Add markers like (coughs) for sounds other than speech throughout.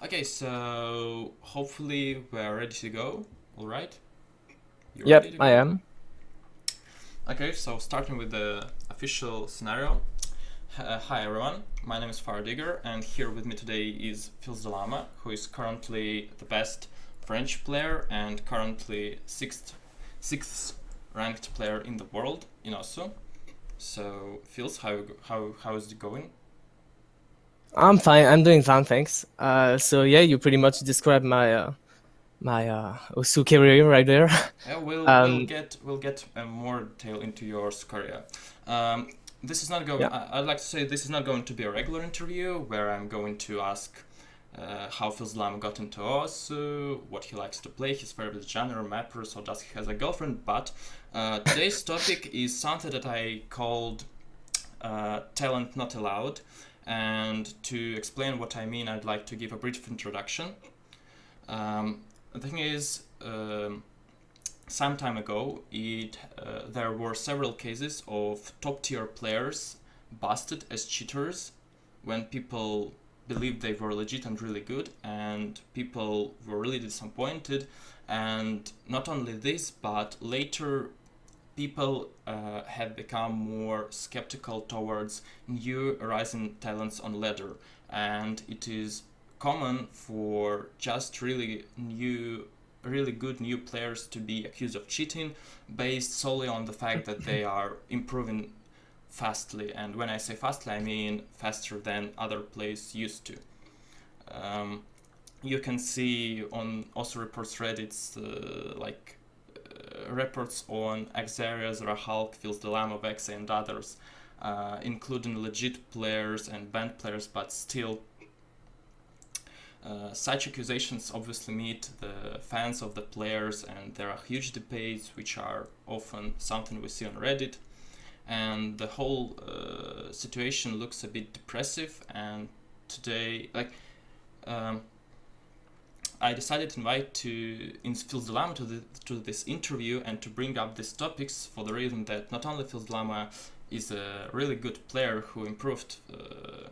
Okay, so hopefully we're ready to go. All right. You're yep, I am. Okay, so starting with the official scenario. Uh, hi everyone, my name is Digger, and here with me today is Filsdelama, who is currently the best French player and currently sixth sixth ranked player in the world in OSU. So, Fils, how how how is it going? I'm fine. I'm doing fine, thanks. Uh, so yeah, you pretty much described my uh, my uh, Osu career right there. (laughs) Yeah, we'll, um, we'll get we'll get uh, more detail into your career. Um, this is not going. Yeah. I, would like to say this is not going to be a regular interview where I'm going to ask uh, how Filsdelama got into Osu, what he likes to play, his favorite genre, mappers, or does he has a girlfriend. But uh, today's topic is something that I called uh, talent not allowed. And to explain what I mean, I'd like to give a brief introduction. Um, the thing is, um, some time ago, it uh, there were several cases of top tier players busted as cheaters when people believed they were legit and really good, and people were really disappointed. And not only this, but later people uh, have become more skeptical towards new rising talents on ladder. And it is common for just really new really good new players to be accused of cheating based solely on the fact that they (coughs) are improving fastly. And when i say fastly i mean faster than other players used to. Um, you can see on Osu reports reddits uh, like reports on Xarius, Rohulk, Filsdelama, Vexa, and others, uh, including legit players and banned players, but still uh, such accusations obviously meet the fans of the players and there are huge debates which are often something we see on Reddit and the whole uh, situation looks a bit depressive and today like um, I decided to invite to in to, to this interview and to bring up these topics for the reason that not only Filsdelama is a really good player who improved uh,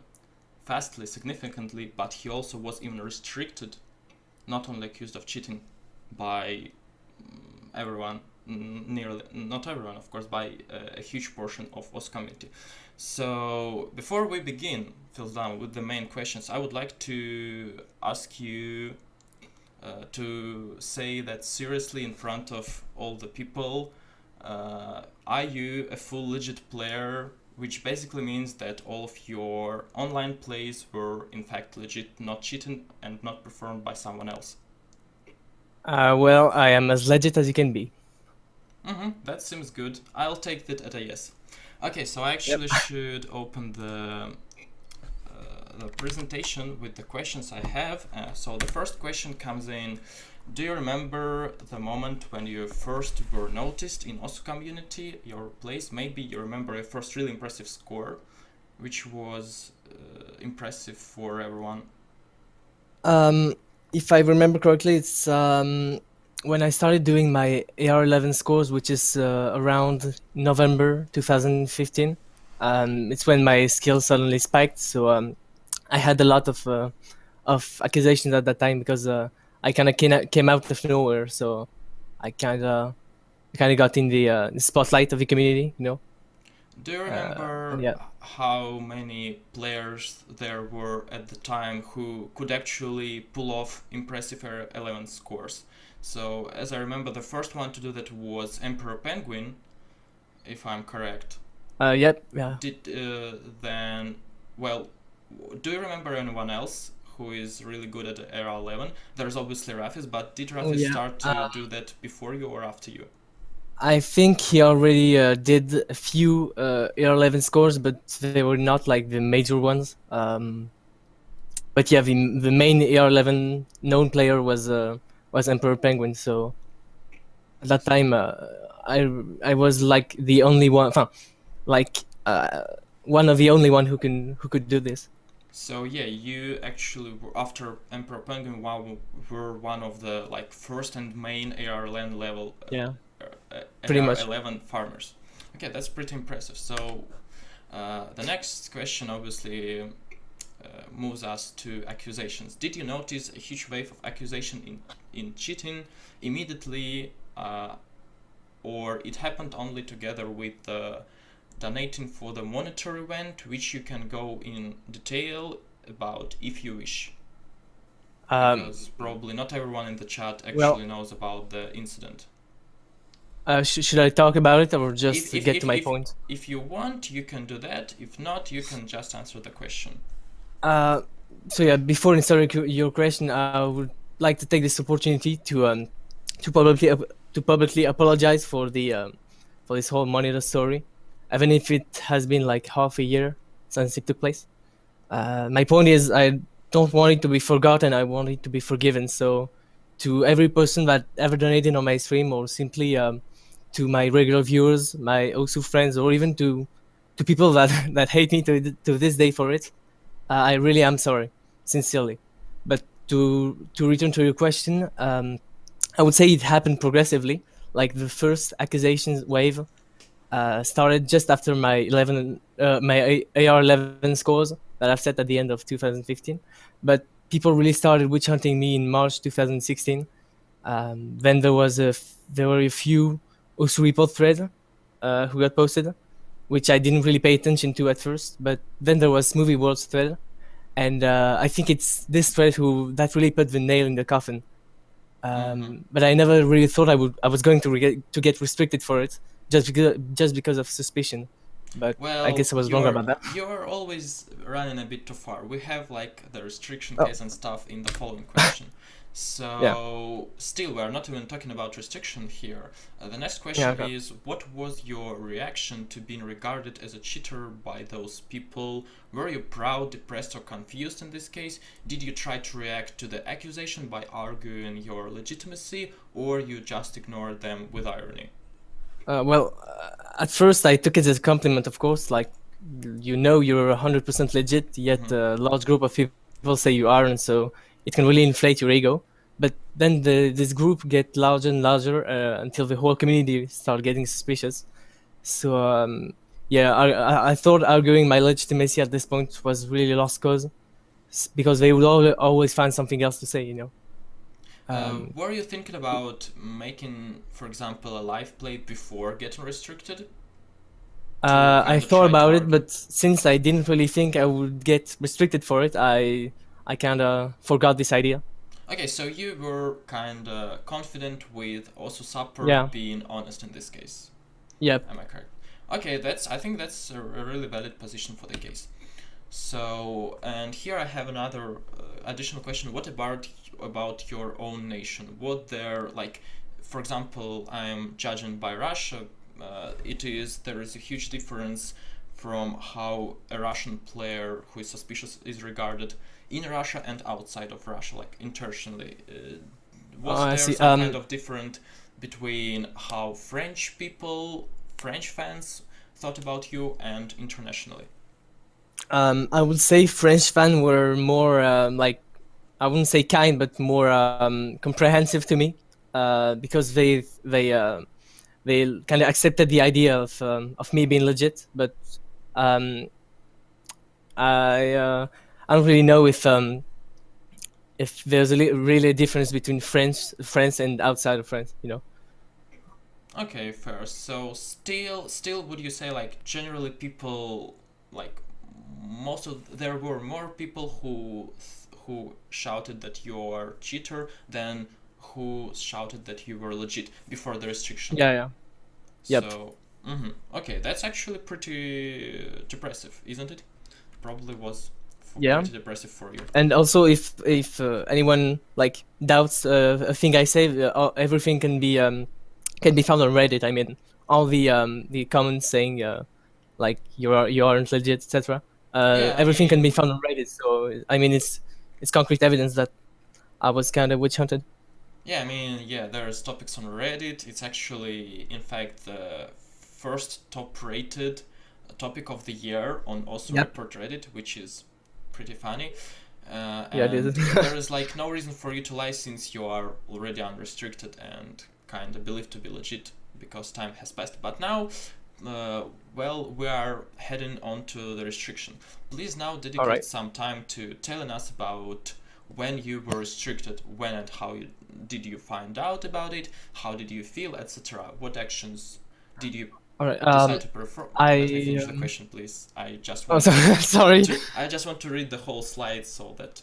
fastly, significantly, but he also was even restricted, not only accused of cheating by mm, everyone, nearly, not everyone of course, by a, a huge portion of Osu community. So before we begin, Filsdelama, with the main questions, I would like to ask you uh, to say that seriously in front of all the people, uh, are you a full legit player, which basically means that all of your online plays were in fact legit, not cheated and not performed by someone else? Uh, well, I am as legit as you can be. Mm-hmm, that seems good. I'll take that at a yes. Okay, so I actually yep. should open the the presentation with the questions I have. Uh, so the first question comes in, do you remember the moment when you first were noticed in OSU community, your place? Maybe you remember your first really impressive score, which was uh, impressive for everyone. Um, if I remember correctly, it's um, when I started doing my AR11 scores, which is uh, around November 2015. Um, it's when my skill suddenly spiked. So um, I had a lot of uh, of accusations at that time because uh, I kind of came, out of nowhere. So I kind of kind of got in the, uh, the, spotlight of the community, you know. Do you remember uh, yeah. how many players there were at the time who could actually pull off impressive 11 scores? So, as I remember, the first one to do that was Emperor Penguin, if I'm correct. Uh, yep, yeah. Did uh, then, well, do you remember anyone else who is really good at AR 11? There's obviously Rafis, but did Rafis oh, yeah. start to uh, do that before you or after you? I think he already uh, did a few uh, AR 11 scores, but they were not like the major ones. Um, but yeah, the the main AR 11 known player was uh, was Emperor Penguin. So at that time, uh, I I was like the only one, (laughs) like uh, one of the only one who can who could do this. So yeah, you actually after Emperor Penguin WoW were one of the like first and main AR land level uh, yeah uh, pretty much 11 farmers. Okay, that's pretty impressive. So uh, the next question obviously uh, moves us to accusations. Did you notice a huge wave of accusation in, in cheating immediately uh, or it happened only together with the donating for the monitor event, which you can go in detail about if you wish. Um, because probably not everyone in the chat actually well, knows about the incident. Uh, sh should I talk about it or just if, if, get if, to my point? If you want, you can do that. If not, you can just answer the question. Uh, so yeah, before answering your question, I would like to take this opportunity to um, to publicly to publicly apologize for the um, for this whole monitor story, even if it has been like half a year since it took place. Uh, my point is, I don't want it to be forgotten. I want it to be forgiven. So, to every person that ever donated on my stream, or simply um, to my regular viewers, my Osu friends, or even to to people that (laughs) that hate me to to this day for it, uh, I really am sorry, sincerely. But to to return to your question, um, I would say it happened progressively. Like the first accusations wave uh, started just after my 11 uh, my AR11 scores that I've set at the end of 2015, but people really started witch hunting me in March 2016. Um, then there was a there were a few Osu report threads uh, who got posted, which I didn't really pay attention to at first. But then there was Smoothie World's thread, and uh, I think it's this thread who that really put the nail in the coffin um, mm-hmm. But I never really thought I would I was going to re- to get restricted for it just because just because of suspicion. But well, I guess I was wrong about that. You're always running a bit too far. We have like the restriction oh. case and stuff in the following question. (laughs) So yeah. still, we're not even talking about restriction here. Uh, the next question yeah, okay. is, what was your reaction to being regarded as a cheater by those people? Were you proud, depressed, or confused in this case? Did you try to react to the accusation by arguing your legitimacy, or you just ignored them with irony? Uh, well, uh, at first I took it as a compliment, of course. Like, you know, you're 100% legit, yet mm -hmm. a large group of people say you aren't, so it can really inflate your ego. But then the, this group get larger and larger uh, until the whole community start getting suspicious. So um, yeah, I, I thought arguing my legitimacy at this point was really lost cause because they would always find something else to say, you know. Um, uh, were you thinking about making, for example, a live play before getting restricted? Uh, I thought about it, but since I didn't really think I would get restricted for it, I I kind of forgot this idea. Okay, so you were kind of confident with Osu support yeah. being honest in this case. Yep. Am I correct? Okay, that's I think that's a, a really valid position for the case. So, and here I have another uh, additional question. What about about your own nation? What there like, for example, I'm judging by Russia. Uh, it is there is a huge difference from how a Russian player who is suspicious is regarded in Russia and outside of Russia, like internationally? Uh, was oh, there some um, kind of different between how French people, French fans thought about you and internationally? Um, I would say French fans were more um, like, I wouldn't say kind, but more um, comprehensive to me uh, because they they uh, they kind of accepted the idea of um, of me being legit. But um, I uh, I don't really know if um, if there's a really a difference between France, France and outside of France. You know. Okay, fair. So still, still, would you say like generally people like most of there were more people who who shouted that you're cheater than who shouted that you were legit before the restriction. Yeah, yeah. Yep. So, mm -hmm. okay, that's actually pretty depressive, isn't it? Probably was yeah depressive for you and also if if uh, anyone like doubts uh, a thing i say uh, everything can be um can be found on reddit i mean all the um the comments saying uh like you are you aren't legit etc uh yeah, everything can be found on reddit so i mean it's it's concrete evidence that i was kind of witch hunted yeah i mean yeah there's topics on reddit it's actually in fact the first top rated topic of the year on Osu yep. report reddit which is pretty funny. Uh, yeah, there (laughs) is like no reason for you to lie since you are already unrestricted and kind of believed to be legit because time has passed. But now uh, well, we are heading on to the restriction. Please now dedicate Alright. some time to telling us about when you were restricted, when and how you, did you find out about it, how did you feel, etc. What actions did you All right. decide Um, to perform? I, Let me finish the um, question, please. I just want oh, want sorry. (laughs) sorry. to, I just want to read the whole slide so that.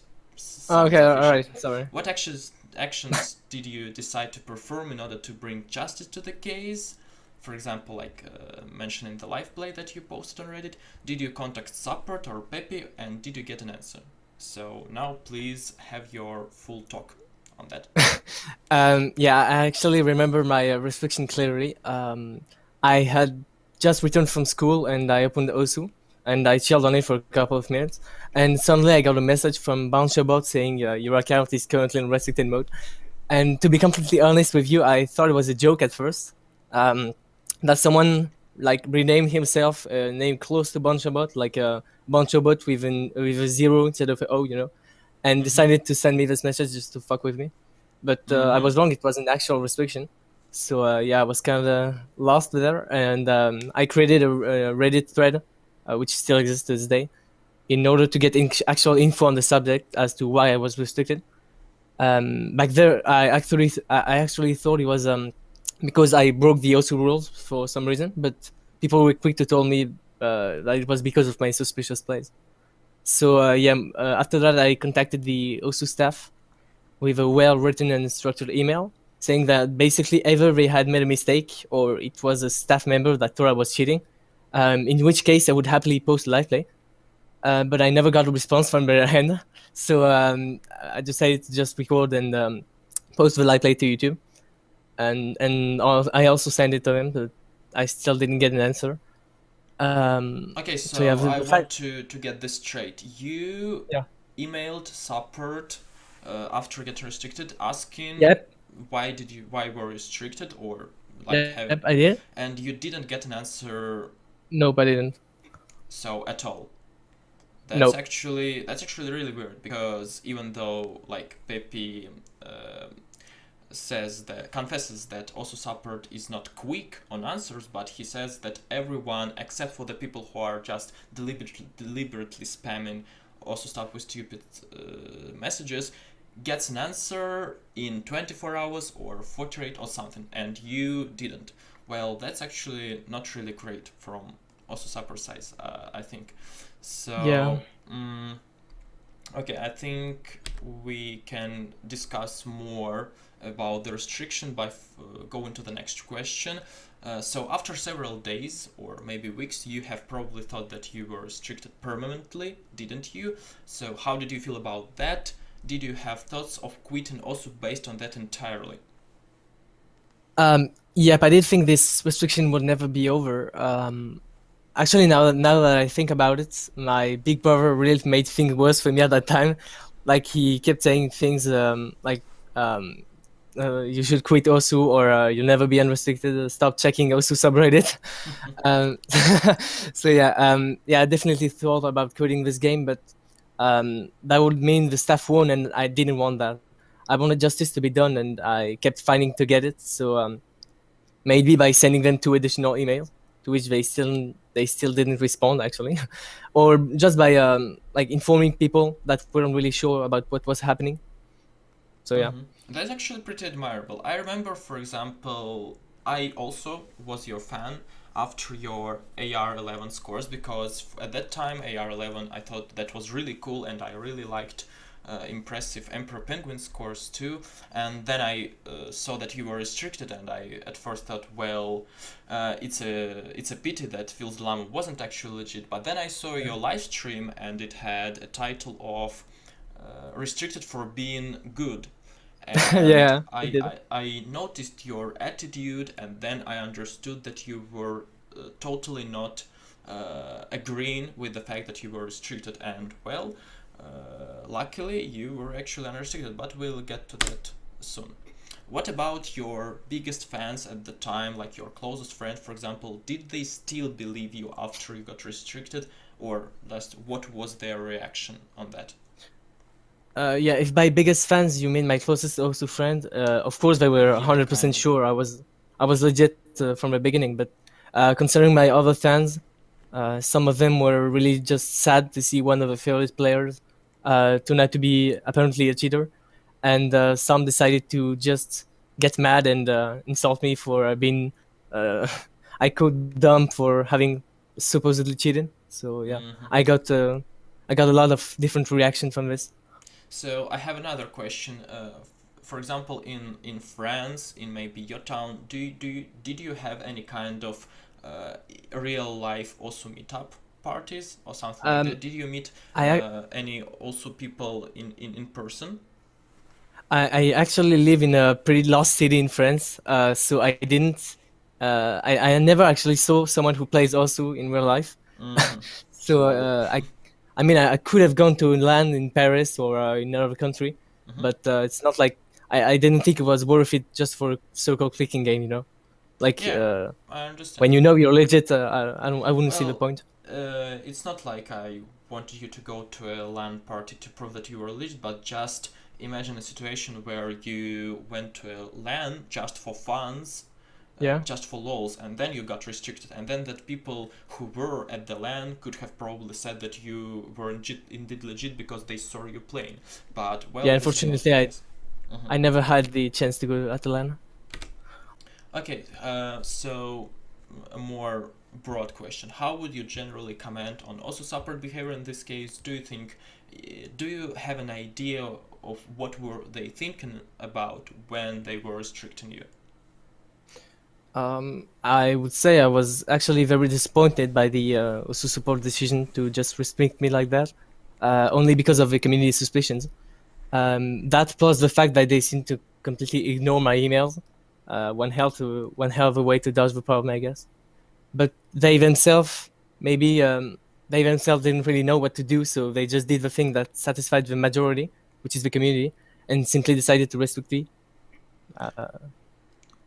Oh, okay. All right. Sorry. What actions actions (laughs) did you decide to perform in order to bring justice to the case? For example, like uh, mentioning the live play that you posted on Reddit. Did you contact support or Peppy, and did you get an answer? So now, please have your full talk on that. (laughs) Um, yeah, I actually remember my uh, restriction clearly. Um, I had just returned from school and I opened Osu and I chilled on it for a couple of minutes. And suddenly I got a message from BanchoBot saying uh, your account is currently in restricted mode. And to be completely honest with you, I thought it was a joke at first. Um, that someone like renamed himself a name close to BanchoBot, like a BanchoBot with an with a zero instead of an O, you know, and Mhm. decided to send me this message just to fuck with me but uh, I Mhm. was wrong. It was an actual restriction. So uh, yeah, I was kind of lost there, and um, I created a, a Reddit thread, uh, which still exists to this day, in order to get in- actual info on the subject as to why I was restricted. Um, back there, I actually th- I I actually thought it was um, because I broke the OSU rules for some reason, but people were quick to tell me uh, that it was because of my suspicious plays. So uh, yeah, uh, after that, I contacted the OSU staff with a well written and structured email saying that basically either they had made a mistake or it was a staff member that thought I was cheating. Um, in which case, I would happily post live play. Uh, but I never got a response from their (laughs) end. So um, I decided to just record and um, post the live play to YouTube. And and I also sent it to him, but I still didn't get an answer. Um, Okay, so, yeah, I want to to get this straight. You Yeah. emailed support uh, after getting restricted, asking yep, why did you why were restricted or like have, yep, I did. and you didn't get an answer Nope, I didn't. so at all that's Nope. actually that's actually really weird because even though like peppy uh, says that confesses that Osu support is not quick on answers but he says that everyone except for the people who are just deliberately deliberately spamming Osu stuff with stupid uh, messages gets an answer in 24 hours or 48 or something and you didn't well that's actually not really great from Osu support size uh, i think so Yeah. mm, okay i think we can discuss more about the restriction by uh, going to the next question uh, so after several days or maybe weeks you have probably thought that you were restricted permanently didn't you so how did you feel about that did you have thoughts of quitting Osu based on that entirely Um, yep, I did think this restriction would never be over. Um, actually, now that now that I think about it, my big brother really made things worse for me at that time. Like he kept saying things um, like, um, uh, "You should quit Osu, or uh, you'll never be unrestricted. uh, Stop checking Osu subreddit." (laughs) um, (laughs) so yeah, um, yeah, I definitely thought about quitting this game, but um, that would mean the staff won, and I didn't want that. I wanted justice to be done, and I kept fighting to get it. So um, maybe by sending them two additional emails, to which they still they still didn't respond actually, (laughs) or just by um, like informing people that weren't really sure about what was happening. So yeah, Mhm. That's actually pretty admirable. I remember, for example, I also was your fan after your AR11 scores because at that time AR11 I thought that was really cool and I really liked uh, impressive Emperor Penguin scores too. And then I uh, saw that you were restricted, and I at first thought, well, uh, it's a it's a pity that Filsdelama wasn't actually legit. But then I saw your live stream, and it had a title of uh, restricted for being good. And (laughs) Yeah, I. I, I noticed your attitude, and then I understood that you were uh, totally not uh, agreeing with the fact that you were restricted. And well, uh, luckily you were actually unrestricted, but we'll get to that soon. What about your biggest fans at the time, like your closest friend, for example? Did they still believe you after you got restricted, or just what was their reaction on that? Uh, yeah. If by biggest fans you mean my closest Osu friend, uh, of course they were Yeah, hundred kind percent of. sure I was I was legit uh, from the beginning. But Uh, concerning my other fans, uh, some of them were really just sad to see one of the favorite players uh, turn out to be apparently a cheater, and uh, some decided to just get mad and uh, insult me for uh, being uh, (laughs) I code dumb for having supposedly cheated. So yeah, mm-hmm. I got uh, I got a lot of different reaction from this. So I have another question. Uh, for example, in in France, in maybe your town, do you, do you, did you have any kind of uh, real life Osu meetup parties or something um, like that? Did you meet I, uh, any Osu people in, in, in person? I, I actually live in a pretty lost city in France, uh, so I didn't. Uh, I, I never actually saw someone who plays Osu in real life. Mm. (laughs) so uh, I, I mean, I, I, could have gone to LAN in Paris or uh, in another country, mm-hmm. but uh, it's not like I, I didn't think it was worth it just for a circle clicking game, you know. Like yeah, uh, I when you know you're legit, uh, I, I, don't, I wouldn't well, see the point. it's not like I wanted you to go to a LAN party to prove that you were legit, but just imagine a situation where you went to a LAN just for funs uh, yeah. just for lols and then you got restricted and then that people who were at the LAN could have probably said that you were indeed legit because they saw you playing but well yeah unfortunately I, mm-hmm. I never had the chance to go at the LAN okay uh, so a more broad question how would you generally comment on Osu support behavior in this case do you think eh, do you have an idea of what were they thinking about when they were restricting you? Um, I would say I was actually very disappointed by the uh, Osu support decision to just restrict me like that, uh, only because of the community suspicions. Um, that plus the fact that they seem to completely ignore my emails, uh, one hell to one hell of a way to dodge the problem, I guess. But they themselves, maybe um, they themselves didn't really know what to do, so they just did the thing that satisfied the majority, which is the community, and simply decided to restrict me. Uh,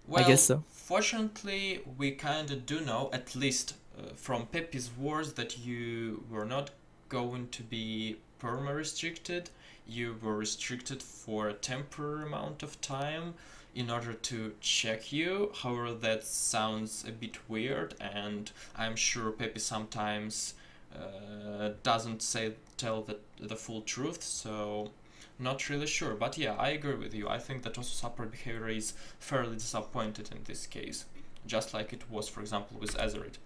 well, I guess so. Fortunately, we kind of do know, at least uh, from Peppy's words, that you were not going to be perma restricted. You were restricted for a temporary amount of time in order to check you. However, that sounds a bit weird, and I'm sure Pepe sometimes uh, doesn't say tell the the full truth. So not really sure, but yeah, I agree with you. I think that Osu support behavior is fairly disappointed in this case, just like it was, for example, with Azerite.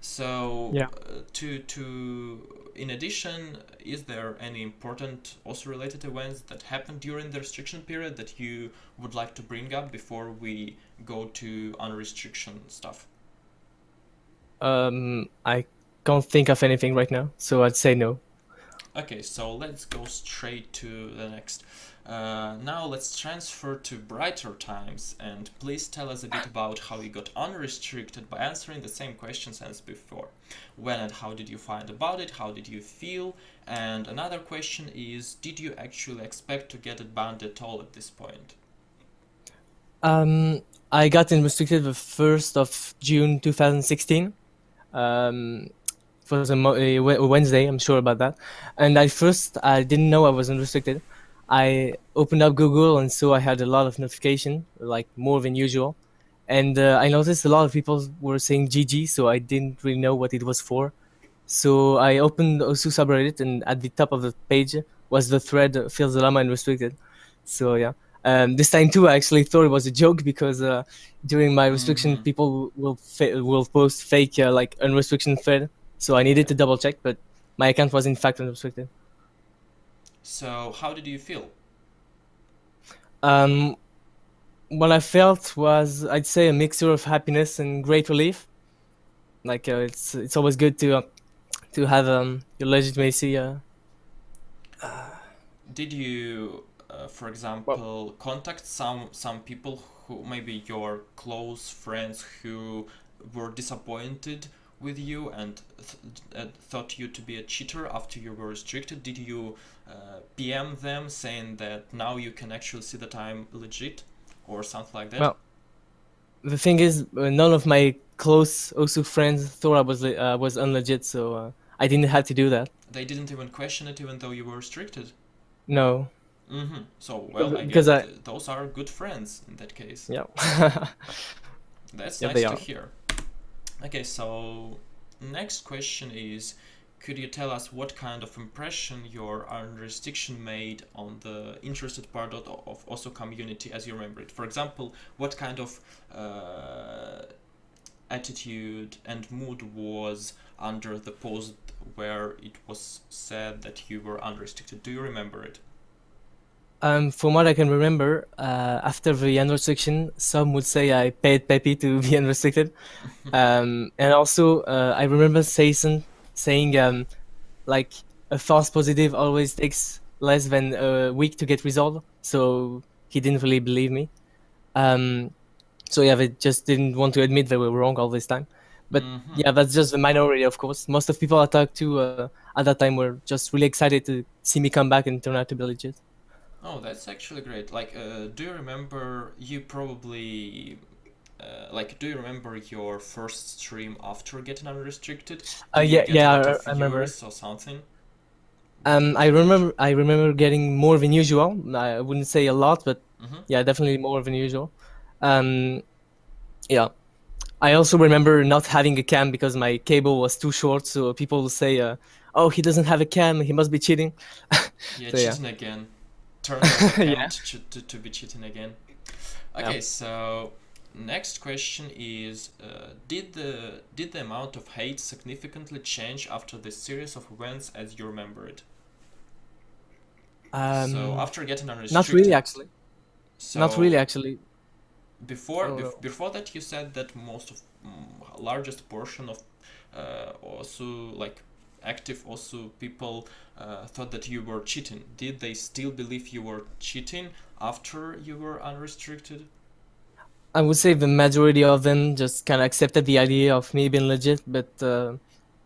So, yeah. Uh, to to in addition, is there any important Osu related events that happened during the restriction period that you would like to bring up before we go to unrestriction stuff? Um, I can't think of anything right now, so I'd say no. Okay, so let's go straight to the next. Uh, now let's transfer to brighter times and please tell us a bit about how you got unrestricted by answering the same questions as before. When and how did you find about it? How did you feel? And another question is, did you actually expect to get it banned at all at this point? Um, I got unrestricted the 1st of June 2016. Um, it the a Wednesday, I'm sure about that. And at first, I didn't know I was unrestricted. I opened up Google and so I had a lot of notification, like more than usual. And uh, I noticed a lot of people were saying GG, so I didn't really know what it was for. So I opened Osu subreddit, and at the top of the page was the thread "Filsdelama unrestricted." So yeah, um, this time too, I actually thought it was a joke because uh, during my restriction, mm-hmm. people will fa- will post fake uh, like unrestriction thread so I needed to double check, but my account was in fact unrestricted. So how did you feel? Um, what I felt was, I'd say, a mixture of happiness and great relief. Like uh, it's it's always good to uh, to have um, your legitimacy. Uh, did you, uh, for example, well, contact some some people who maybe your close friends who were disappointed with you and th uh, thought you to be a cheater after you were restricted? Did you uh, PM them saying that now you can actually see that I'm legit or something like that? Well, the thing is, uh, none of my close Osu friends thought I was uh, was unlegit, so uh, I didn't have to do that. They didn't even question it, even though you were restricted. No. Mm-hmm. So well, I because I... those are good friends in that case. Yeah. (laughs) That's yeah, nice to are. hear. Okay, so next question is could you tell us what kind of impression your restriction made on the interested part of, of OSU community as you remember it? For example, what kind of uh, attitude and mood was under the post where it was said that you were unrestricted? Do you remember it? Um, from what I can remember, uh, after the unrestriction, some would say I paid Peppy to (laughs) be unrestricted. um, and also, uh, I remember Sayson saying, um, like, a false positive always takes less than a week to get resolved. So he didn't really believe me. Um, so yeah, they just didn't want to admit they were wrong all this time. But mm-hmm. yeah, that's just the minority, of course. Most of people I talked to uh, at that time were just really excited to see me come back and turn out to be legit. Oh, that's actually great. Like, uh, do you remember? You probably uh, like, do you remember your first stream after getting unrestricted? Uh, yeah, yeah, I, I remember. Or something. Um, I remember. I remember getting more than usual. I wouldn't say a lot, but mm-hmm. yeah, definitely more than usual. Um, yeah. I also remember not having a cam because my cable was too short. So people say, uh, "Oh, he doesn't have a cam. He must be cheating." (laughs) yeah, so, cheating yeah. again turn (laughs) yeah. to, to, to be cheating again. Okay, yeah. so next question is uh, did the did the amount of hate significantly change after this series of events as you remember it um, so after getting unrestricted not really actually so not really actually before oh. before that you said that most of mm, largest portion of uh, Osu like active Osu people uh, thought that you were cheating. Did they still believe you were cheating after you were unrestricted? I would say the majority of them just kind of accepted the idea of me being legit, but uh,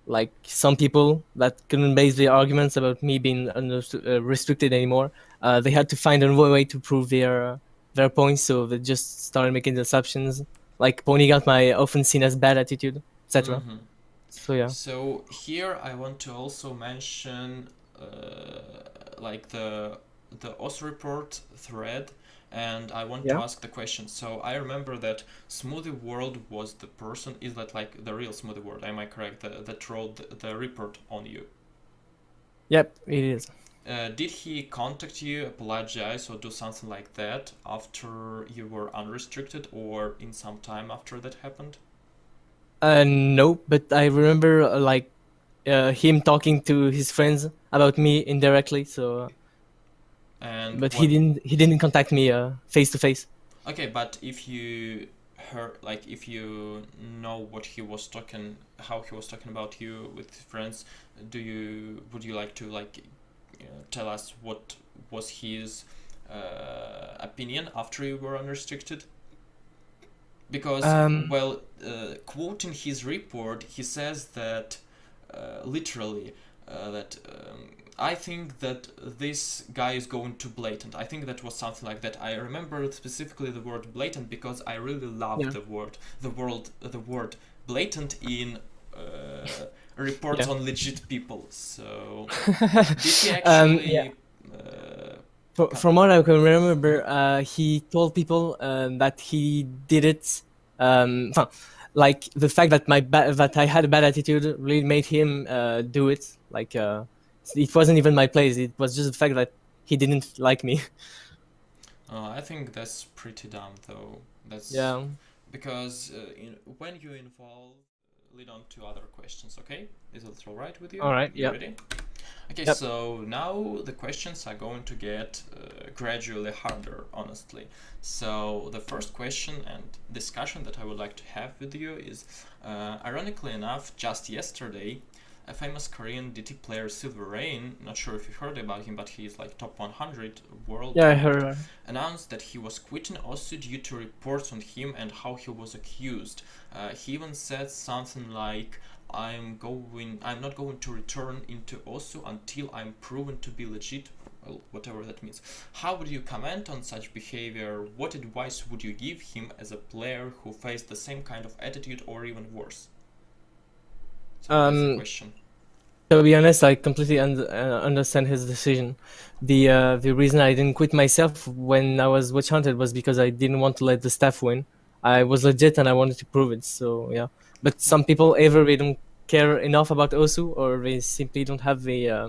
like some people that couldn't base their arguments about me being uh, restricted anymore, uh, they had to find another way to prove their their points, so they just started making assumptions, like pointing out my often seen as bad attitude, etc. Mm-hmm. So yeah. So here I want to also mention uh, like the the Osu report thread and I want yeah. to ask the question. So I remember that Smoothie World was the person. Is that like the real Smoothie World? Am I correct? The, that wrote the, the report on you. Yep, it is. Uh, did he contact you, apologize, or do something like that after you were unrestricted, or in some time after that happened? Uh, no, but I remember uh, like uh, him talking to his friends about me indirectly. So, and but what... he didn't he didn't contact me uh face to face. Okay, but if you heard like if you know what he was talking, how he was talking about you with friends, do you would you like to like you know, tell us what was his uh, opinion after you were unrestricted? because um, well uh, quoting his report he says that literally uh, that um, I think that this guy is going to blatant. I think that was something like that. I remember specifically the word blatant because I really love yeah. the word, the word, the word blatant in uh, reports (laughs) yeah. on legit people. So (laughs) did he um, actually? Um, yeah. From what I can remember, uh, he told people uh, that he did it. Um, like the fact that my ba- that I had a bad attitude really made him uh, do it. Like uh, it wasn't even my place. It was just the fact that he didn't like me. Uh, (laughs) I think that's pretty dumb, though. That's yeah. Because uh, in, when you involve, lead on to other questions. Okay, is it all right with you? All right. Yeah. Okay, yep. so now the questions are going to get uh, gradually harder, honestly. So the first question and discussion that I would like to have with you is, uh, ironically enough, just yesterday, a famous Korean DT player, Silver Rain, not sure if you heard about him, but he's like top 100 world. Yeah, I heard. Announced that he was quitting Osu due to reports on him and how he was accused. Uh, he even said something like, I'm going I'm not going to return into OSU until I'm proven to be legit well, whatever that means. How would you comment on such behavior? What advice would you give him as a player who faced the same kind of attitude or even worse? So um, question. To be honest, I completely un uh, understand his decision. The uh, the reason I didn't quit myself when I was witch hunted was because I didn't want to let the staff win. I was legit and I wanted to prove it. So yeah, But some people either they don't care enough about Osu or they simply don't have the uh,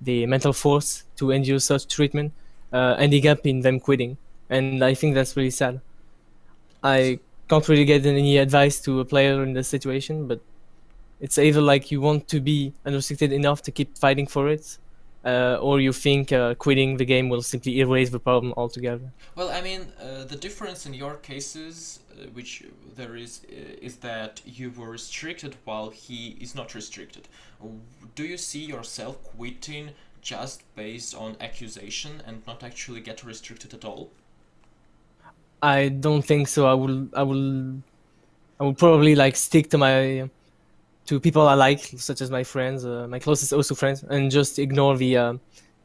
the mental force to endure such treatment, uh, ending up in them quitting. And I think that's really sad. I can't really get any advice to a player in this situation, but it's either like you want to be unrestricted enough to keep fighting for it, uh, or you think uh, quitting the game will simply erase the problem altogether. Well, I mean, uh, the difference in your cases, uh, which there is, uh, is that you were restricted while he is not restricted. Do you see yourself quitting just based on accusation and not actually get restricted at all? I don't think so. I will. I will. I will probably like stick to my to people I like, such as my friends, uh, my closest Osu friends, and just ignore the uh,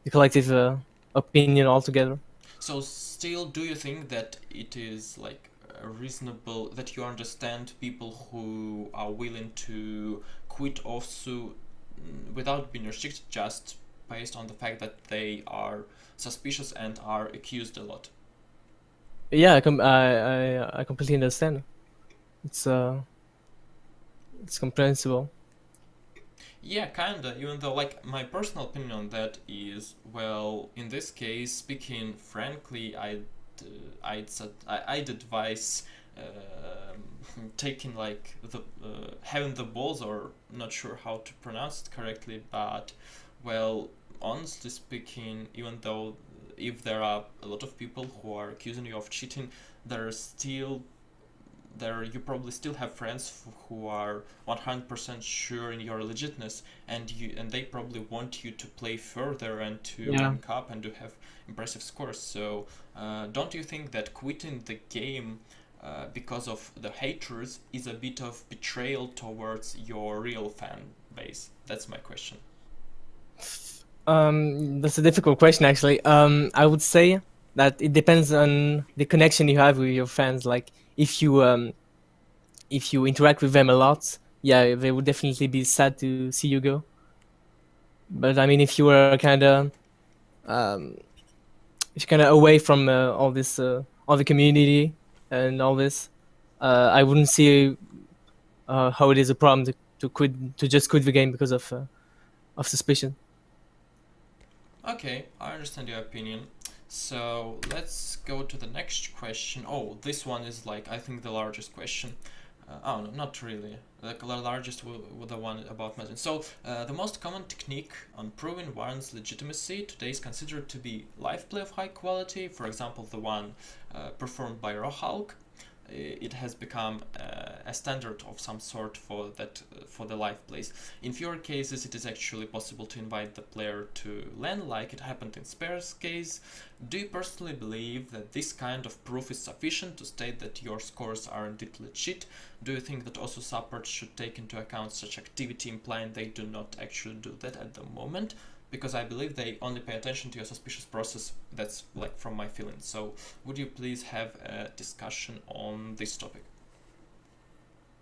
the collective uh, opinion altogether. So, still, do you think that it is like reasonable that you understand people who are willing to quit Osu without being restricted, just based on the fact that they are suspicious and are accused a lot? Yeah, I com- I, I, I completely understand. It's uh it's comprehensible. Yeah, kinda. Even though, like, my personal opinion on that is, well, in this case, speaking frankly, I'd uh, I'd I'd advise uh, (laughs) taking like the uh, having the balls, or not sure how to pronounce it correctly, but well, honestly speaking, even though if there are a lot of people who are accusing you of cheating, there are still there you probably still have friends who are 100% sure in your legitness and you and they probably want you to play further and to yeah. rank up and to have impressive scores. So uh, don't you think that quitting the game uh, because of the haters is a bit of betrayal towards your real fan base? That's my question. Um, that's a difficult question actually. Um, i would say that it depends on the connection you have with your fans like if you um, if you interact with them a lot, yeah, they would definitely be sad to see you go. But I mean, if you were kind of um, if you're kind of away from uh, all this, uh, all the community and all this, uh, I wouldn't see uh, how it is a problem to, to quit to just quit the game because of uh, of suspicion. Okay, I understand your opinion. So let's go to the next question. Oh, this one is like, I think the largest question. Uh, oh, no, not really. The largest was the one about Mazin. So, uh, the most common technique on proving one's legitimacy today is considered to be live play of high quality. For example, the one uh, performed by Rohulk it has become uh, a standard of some sort for that uh, for the live plays. In fewer cases, it is actually possible to invite the player to LAN, like it happened in Spare's case. Do you personally believe that this kind of proof is sufficient to state that your scores are indeed legit? Do you think that Osu supports should take into account such activity, implying they do not actually do that at the moment? Because I believe they only pay attention to your suspicious process. That's like from my feelings. So would you please have a discussion on this topic?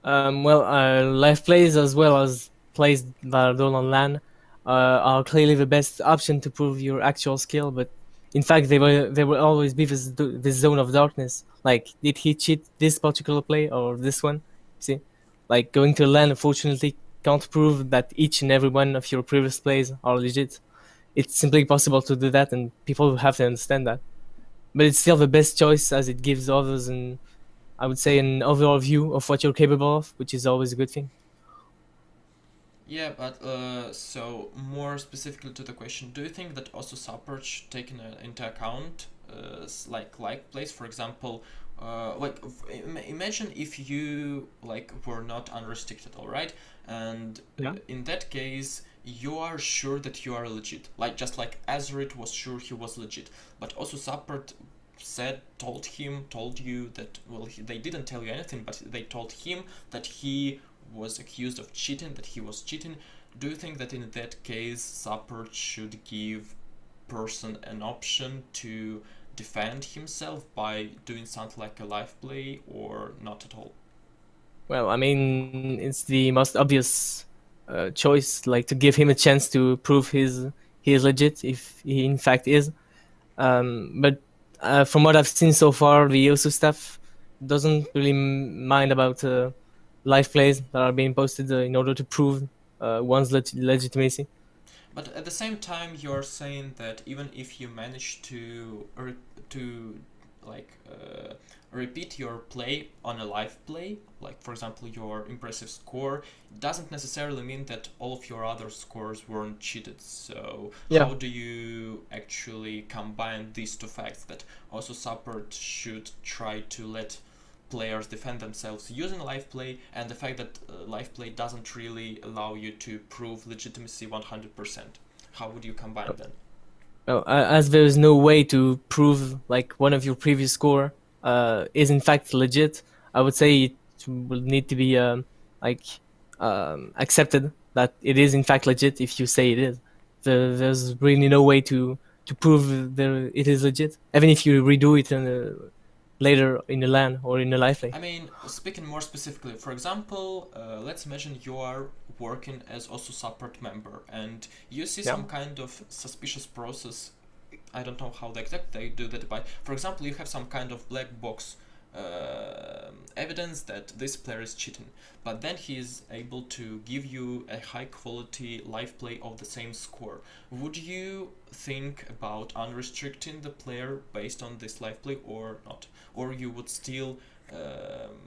Um, well, uh, live plays as well as plays that are done on LAN uh, are clearly the best option to prove your actual skill. But in fact, they will they will always be this this zone of darkness. Like, did he cheat this particular play or this one? See, like going to LAN, unfortunately, can't prove that each and every one of your previous plays are legit. It's simply possible to do that, and people have to understand that. But it's still the best choice as it gives others and I would say an overall view of what you're capable of, which is always a good thing. Yeah, but uh, so more specifically to the question, do you think that Osu support should take in, uh, into account uh, like like plays, for example, uh, like imagine if you like were not unrestricted, all right, and yeah. in that case you are sure that you are legit. Like just like Azerite was sure he was legit. But Osu support said told him told you that well he, they didn't tell you anything but they told him that he was accused of cheating that he was cheating. Do you think that in that case support should give person an option to defend himself by doing something like a live play or not at all? Well, I mean, it's the most obvious uh, choice, like to give him a chance to prove his he is legit, if he in fact is. Um, but uh, from what I've seen so far, the Osu staff doesn't really mind about uh, live plays that are being posted uh, in order to prove uh, one's leg legitimacy. But at the same time, you're saying that even if you manage to to like repeat your play on a live play, like for example your impressive score, doesn't necessarily mean that all of your other scores weren't cheated. So yeah. how do you actually combine these two facts that Osu support should try to let players defend themselves using live play and the fact that uh, live play doesn't really allow you to prove legitimacy 100%. How would you combine them? Well, as there is no way to prove like one of your previous score uh, is in fact legit, I would say it will need to be um, like um, accepted that it is in fact legit if you say it is. The, there's really no way to to prove that it is legit, even if you redo it in a, later in the LAN or in the play. I mean, speaking more specifically, for example, uh, let's imagine you are working as Osu support member and you see yeah. some kind of suspicious process I don't know how they do that by. for example you have some kind of black box uh, evidence that this player is cheating but then he is able to give you a high quality live play of the same score would you think about unrestricting the player based on this live play or not or you would still um,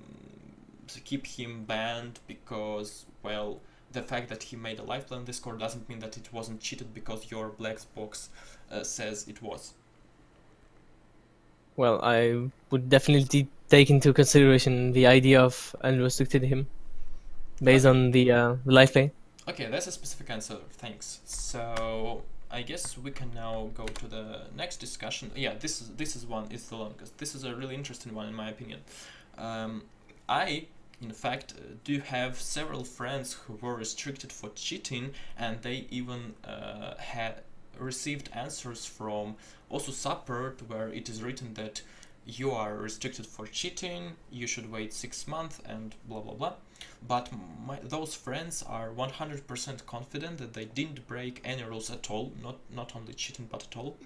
keep him banned because well the fact that he made a play on Discord doesn't mean that it wasn't cheated because your black box uh, says it was. Well, I would definitely take into consideration the idea of unrestricted him based okay. on the, uh, the live play. Okay, that's a specific answer. Thanks. So I guess we can now go to the next discussion. Yeah, this is this is one is the longest. This is a really interesting one in my opinion. Um, I in fact, uh, do have several friends who were restricted for cheating and they even uh, had received answers from Osu support where it is written that you are restricted for cheating, you should wait six months and blah blah blah. But my, those friends are 100% confident that they didn't break any rules at all, not, not only cheating but at all.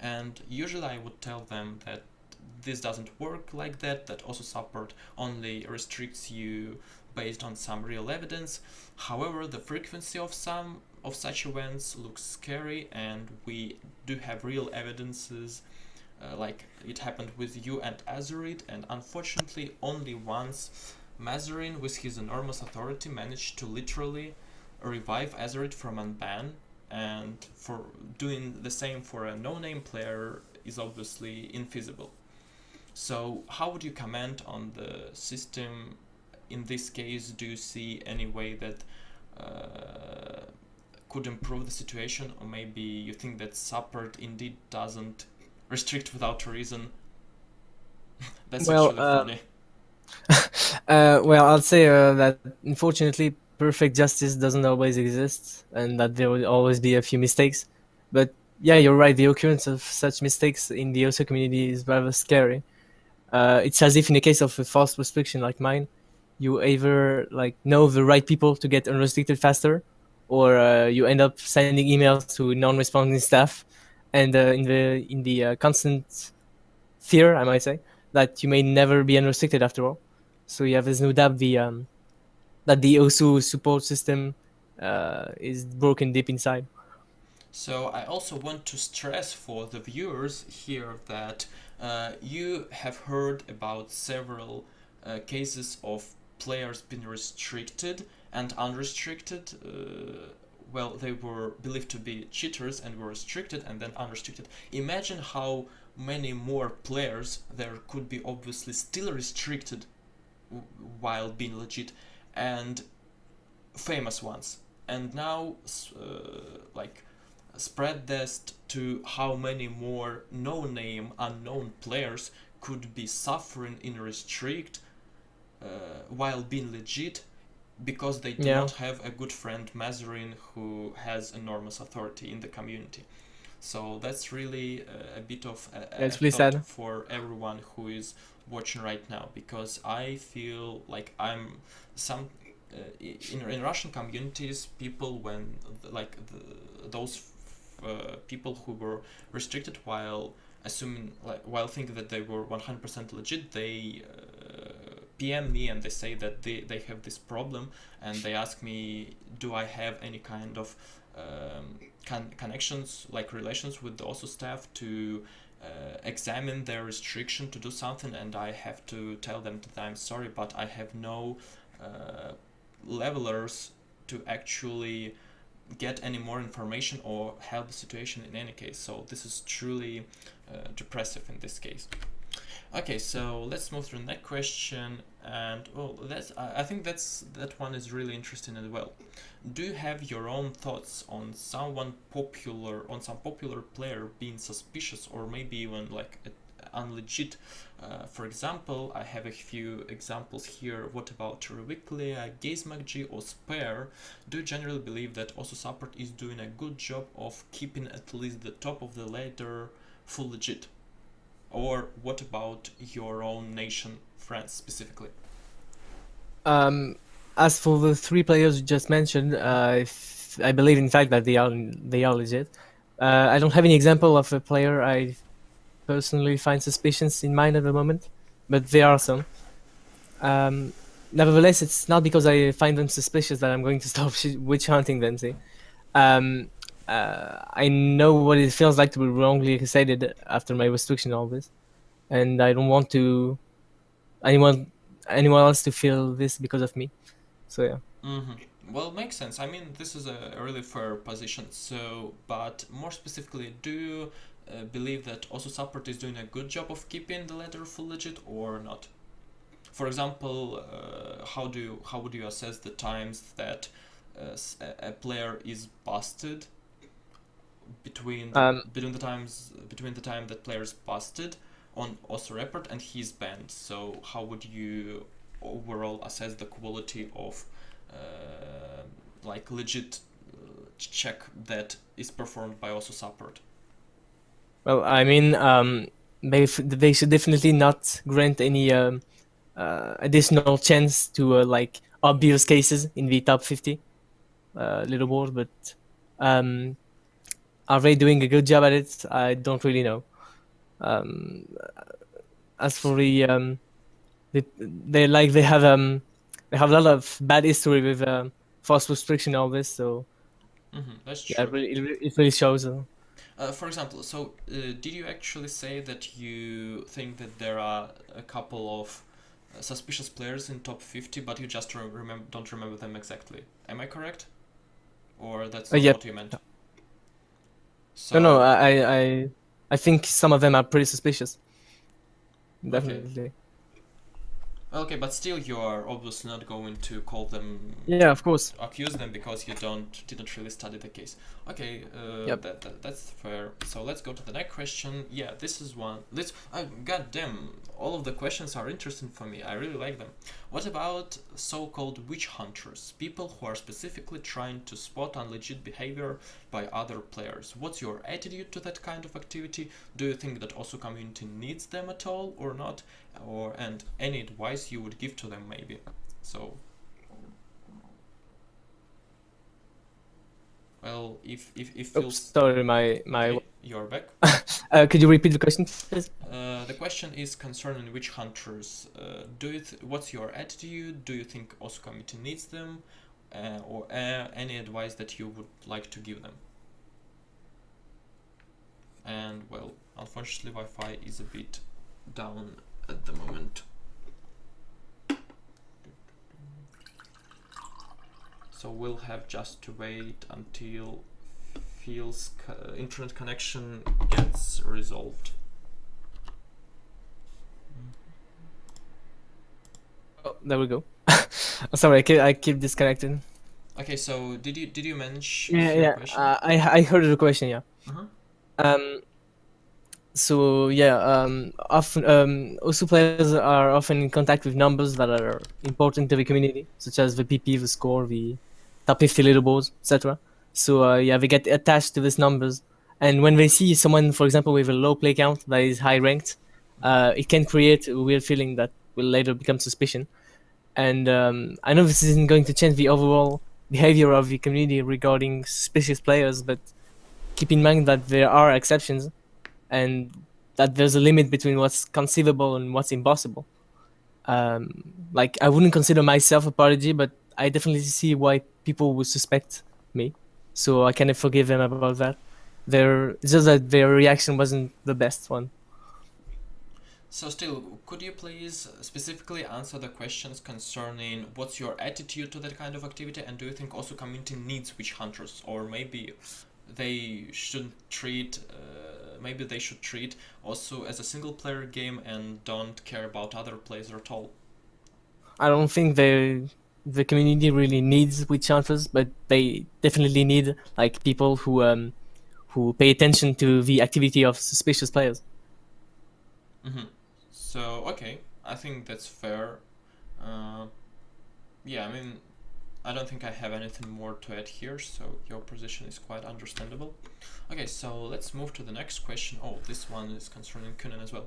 And usually I would tell them that this doesn't work like that, that Osu support only restricts you based on some real evidence. However, the frequency of some of such events looks scary and we do have real evidences uh, like it happened with you and Azerite and unfortunately only once Mazarin with his enormous authority managed to literally revive Azerite from unban and for doing the same for a no-name player is obviously infeasible. So how would you comment on the system in this case? Do you see any way that uh, could improve the situation or maybe you think that support indeed doesn't restrict without a reason? (laughs) That's well, actually uh, funny. (laughs) uh, well, I'll say uh, that unfortunately perfect justice doesn't always exist and that there will always be a few mistakes. But yeah, you're right, the occurrence of such mistakes in the Osu community is rather scary uh, it's as if in the case of a false restriction like mine, you either like know the right people to get unrestricted faster, or uh, you end up sending emails to non-responding staff, and uh, in the in the uh, constant fear, I might say, that you may never be unrestricted after all. So yeah, there's no doubt the um, that the OSU support system uh, is broken deep inside. So I also want to stress for the viewers here that uh, you have heard about several uh, cases of players being restricted and unrestricted. Uh, well, they were believed to be cheaters and were restricted and then unrestricted. Imagine how many more players there could be obviously still restricted while being legit and famous ones. And now, uh, like, spread this to how many more no-name unknown players could be suffering in restrict uh, while being legit because they do yeah. not have a good friend Mazarin who has enormous authority in the community. So that's really a, a bit of a, a really sad. for everyone who is watching right now because I feel like I'm some uh, in in Russian communities people when like the, those uh, people who were restricted while assuming like while thinking that they were 100% legit they uh, PM me and they say that they, they have this problem and they ask me, do I have any kind of um, con connections, like relations with the OSU staff to uh, examine their restriction to do something and I have to tell them that I'm sorry, but I have no uh, levelers to actually get any more information or help the situation in any case. So this is truly uh, depressive in this case. Okay, so let's move to the next question, and well, that's I think that's that one is really interesting as well. Do you have your own thoughts on someone popular, on some popular player being suspicious, or maybe even like unlegit? Uh, for example, I have a few examples here. What about Reviclia, GazeMacG, or Spare? Do you generally believe that OSU support is doing a good job of keeping at least the top of the ladder full legit? Or what about your own nation, France specifically? Um, as for the three players you just mentioned, uh, I believe in fact that they are they are legit. Uh, I don't have any example of a player I personally find suspicions in mind at the moment, but there are some. Um, nevertheless, it's not because I find them suspicious that I'm going to (laughs) stop witch hunting them. See, um, uh, I know what it feels like to be wrongly excited after my restriction all this, and I don't want to anyone anyone else to feel this because of me. So yeah. Mm-hmm. Well, makes sense. I mean, this is a really fair position. So, but more specifically, do you uh, believe that Osu support is doing a good job of keeping the ladder full legit or not? For example, uh, how do you, how would you assess the times that uh, a player is busted between the, um, between the times between the time that players busted on OSU report and he's banned. So how would you overall assess the quality of uh, like legit uh, check that is performed by OSU support? Well, I mean, um, they they should definitely not grant any um, uh, additional chance to uh, like obvious cases in the top 50 uh, leaderboard, but um, are they doing a good job at it? I don't really know. Um, as for the, um, they, they like they have um they have a lot of bad history with um, false restriction all this, so mm-hmm, that's true. Yeah, it really, it really shows. Uh, uh, for example, so uh, did you actually say that you think that there are a couple of uh, suspicious players in top 50, but you just re- remember don't remember them exactly? Am I correct? Or that's uh, not what you meant? So... No, no, I, I, I think some of them are pretty suspicious. Definitely. Okay. Okay, but still, you are obviously not going to call them. Yeah, of course. Accuse them because you don't didn't really study the case. Okay, uh, yep. that, that, that's fair. So let's go to the next question. Yeah, this is one. Let's. Uh, God damn, all of the questions are interesting for me. I really like them. What about so-called witch hunters? People who are specifically trying to spot unlegit behavior by other players. What's your attitude to that kind of activity? Do you think that Osu community needs them at all or not? or and any advice you would give to them maybe so well if if if Oops, sorry my my okay, you're back. (laughs) Uh, could you repeat the question please? Uh, the question is concerning witch hunters uh, do you what's your attitude? Do you think committee needs them uh, or uh, any advice that you would like to give them? And well unfortunately Wi-Fi is a bit down at the moment. So we'll have just to wait until Phil's internet connection gets resolved. Oh, there we go. (laughs) Sorry, I keep, I keep disconnecting. Okay, so did you did you manage? Yeah, yeah. Uh, I I heard the question. Yeah. Uh -huh. Um, so yeah, um, often um, OSU players are often in contact with numbers that are important to the community, such as the PP, the score, the top 50 leaderboards, etc. So uh, yeah, they get attached to these numbers, and when they see someone, for example, with a low play count that is high ranked, uh, it can create a weird feeling that will later become suspicion. And um, I know this isn't going to change the overall behavior of the community regarding suspicious players, but keep in mind that there are exceptions and that there's a limit between what's conceivable and what's impossible. Um, like I wouldn't consider myself a prodigy, but I definitely see why people would suspect me. So I kind of forgive them about that. Their it's just that their reaction wasn't the best one. So still, could you please specifically answer the questions concerning what's your attitude to that kind of activity and do you think Osu community needs witch hunters or maybe they shouldn't treat uh, maybe they should treat Osu as a single player game and don't care about other players at all? I don't think they the community really needs witch hunters, but they definitely need like people who um who pay attention to the activity of suspicious players. Mm-hmm. So okay, I think that's fair. Uh, yeah, I mean, I don't think I have anything more to add here, so your position is quite understandable. Okay, so let's move to the next question. Oh, this one is concerning Kunan as well.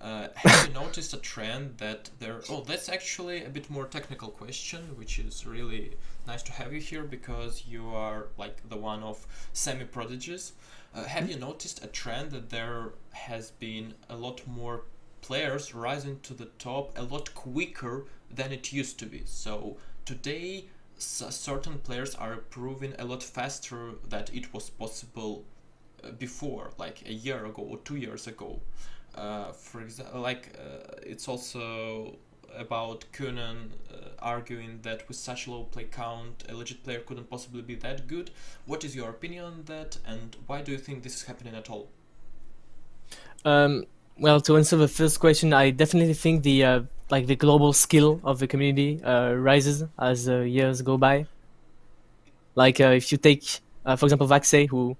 Uh, have you (coughs) noticed a trend that there... Oh, that's actually a bit more technical question, which is really nice to have you here because you are like the one of semi-prodigies. Uh, have you noticed a trend that there has been a lot more players rising to the top a lot quicker than it used to be? So today certain players are proving a lot faster that it was possible uh, before, like a year ago or two years ago. Uh, for example, like uh, it's also about Kunan uh, arguing that with such low play count, a legit player couldn't possibly be that good. What is your opinion on that, and why do you think this is happening at all? Um, well, to answer the first question, I definitely think the uh, like the global skill of the community uh, rises as uh, years go by. Like uh, if you take, uh, for example, Vaxei, who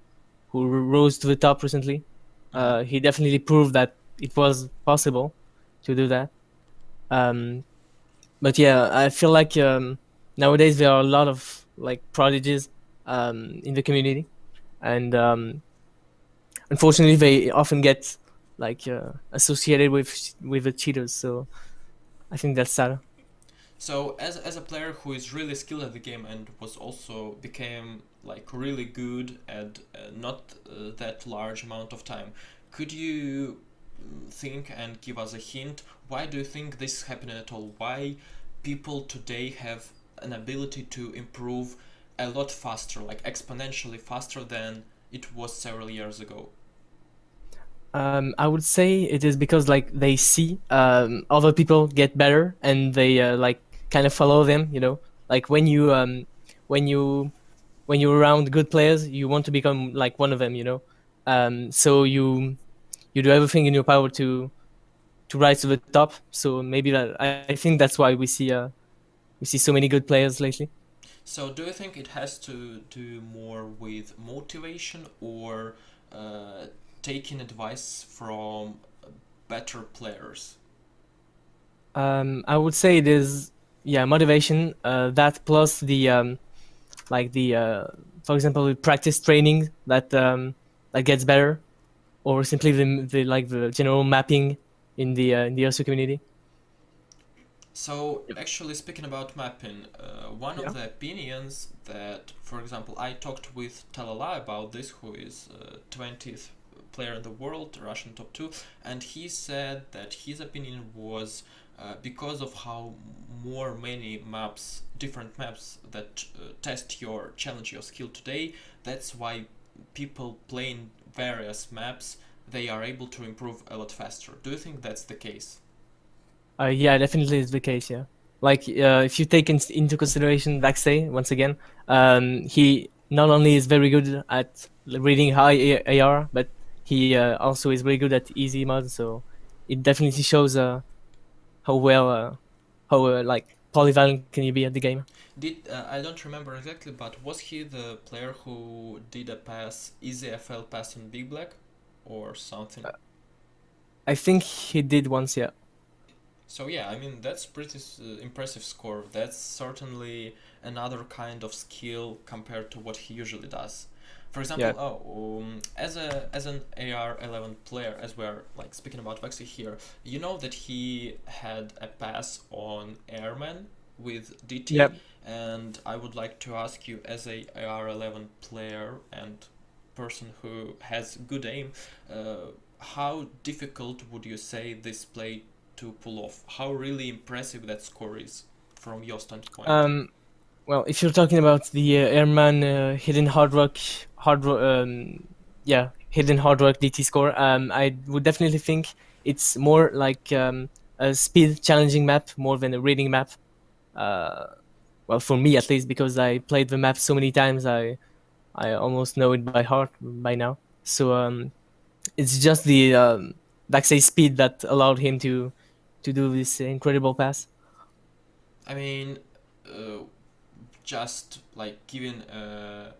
who rose to the top recently, uh, he definitely proved that it was possible to do that. Um, but yeah, I feel like um, nowadays there are a lot of like prodigies um, in the community, and um, unfortunately, they often get like uh, associated with with the cheaters. So I think that's sad. So as as a player who is really skilled at the game and was also became like really good at uh, not uh, that large amount of time, could you think and give us a hint why do you think this is happening at all why people today have an ability to improve a lot faster like exponentially faster than it was several years ago um, I would say it is because like they see um, other people get better and they uh, like kind of follow them. You know, like when you um, when you when you're around good players, you want to become like one of them. You know, um, so you you do everything in your power to to rise to the top. So maybe that I, I think that's why we see uh, we see so many good players lately. So do you think it has to do more with motivation or uh, taking advice from better players? Um, I would say it is yeah motivation. Uh, that plus the um, like the uh, for example practice training that um, that gets better, or simply the, the like the general mapping in the uh, in the Osu community. So actually speaking about mapping, uh, one yeah. of the opinions that, for example, I talked with Talala about this, who is uh, 20th player in the world, Russian top two, and he said that his opinion was uh, because of how more many maps, different maps that uh, test your challenge your skill today, that's why people playing various maps they are able to improve a lot faster. Do you think that's the case? Uh, yeah, definitely is the case. Yeah, like uh, if you take in, into consideration Vaxei once again, um, he not only is very good at reading high AR, but he uh, also is very good at easy mode, so it definitely shows uh, how well, uh, how uh, like polyvalent can you be at the game. Did uh, I don't remember exactly, but was he the player who did a pass, easy FL pass in Big Black, or something? I think he did once, yeah. So yeah, I mean that's pretty uh, impressive score. That's certainly another kind of skill compared to what he usually does. For example, yeah. oh, um, as a as an AR11 player, as we're like speaking about Vaxei here, you know that he had a pass on Airman with DT, yep. and I would like to ask you, as a AR11 player and person who has good aim, uh, how difficult would you say this play to pull off? How really impressive that score is from your standpoint? Um, well, if you're talking about the uh, Airman uh, hidden hard rock, hard um, yeah, hidden hard rock DT score, um, I would definitely think it's more like um, a speed challenging map more than a reading map. Uh, well, for me at least, because I played the map so many times, I I almost know it by heart by now. So um, it's just the um, say speed that allowed him to to do this incredible pass. I mean, uh, just like giving a,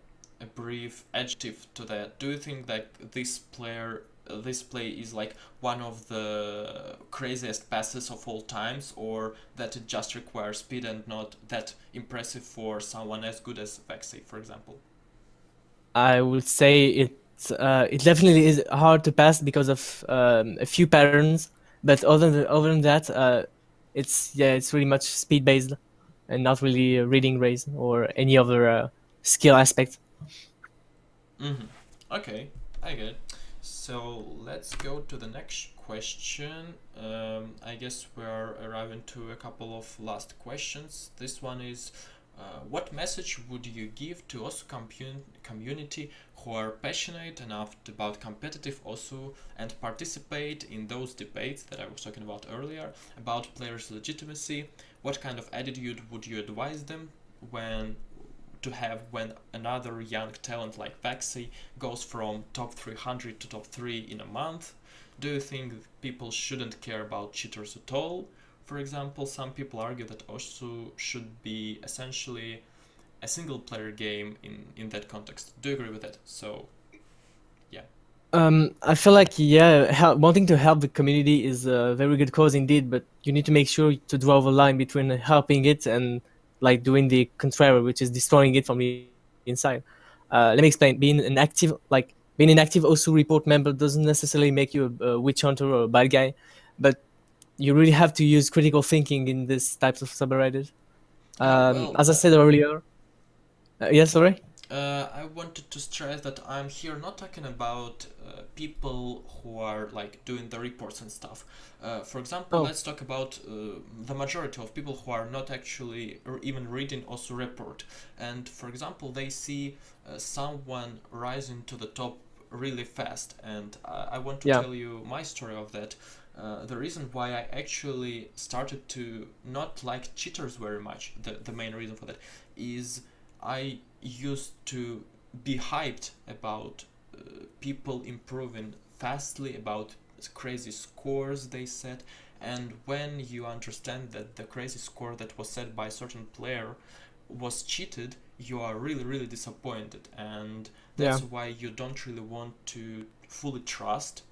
a brief adjective to that, do you think that this player this play is like one of the craziest passes of all times or that it just requires speed and not that impressive for someone as good as Vaxei, for example? I would say it uh, it definitely is hard to pass because of um, a few patterns, but other than, other than that, uh, it's yeah, it's really much speed based and not really reading race or any other uh, skill aspect. Mm-hmm. Okay, I get it. So let's go to the next question. Um, I guess we're arriving to a couple of last questions. This one is, uh, what message would you give to OSU community who are passionate enough about competitive OSU and participate in those debates that I was talking about earlier about players' legitimacy? What kind of attitude would you advise them when to have when another young talent like Vaxei goes from top 300 to top 3 in a month? Do you think people shouldn't care about cheaters at all? For example, some people argue that OSU should be essentially a single player game in, in that context. Do you agree with that? So, yeah. Um, I feel like, yeah, help, wanting to help the community is a very good cause indeed, but you need to make sure to draw the line between helping it and like doing the contrary, which is destroying it from the inside. Uh, let me explain. Being an active, like being an active OSU report member doesn't necessarily make you a, a witch hunter or a bad guy, but you really have to use critical thinking in this types of subreddits. Um, well, as I said earlier, uh, yeah, sorry. Uh, I wanted to stress that I'm here not talking about uh, people who are like doing the reports and stuff. Uh, for example, oh. let's talk about uh, the majority of people who are not actually or even reading OSU report. And for example, they see uh, someone rising to the top really fast. And I, I want to yeah. tell you my story of that. Uh, the reason why I actually started to not like cheaters very much, the, the main reason for that, is I used to be hyped about uh, people improving fastly, about crazy scores they set, and when you understand that the crazy score that was set by a certain player was cheated, you are really, really disappointed, and that's yeah. why you don't really want to fully trust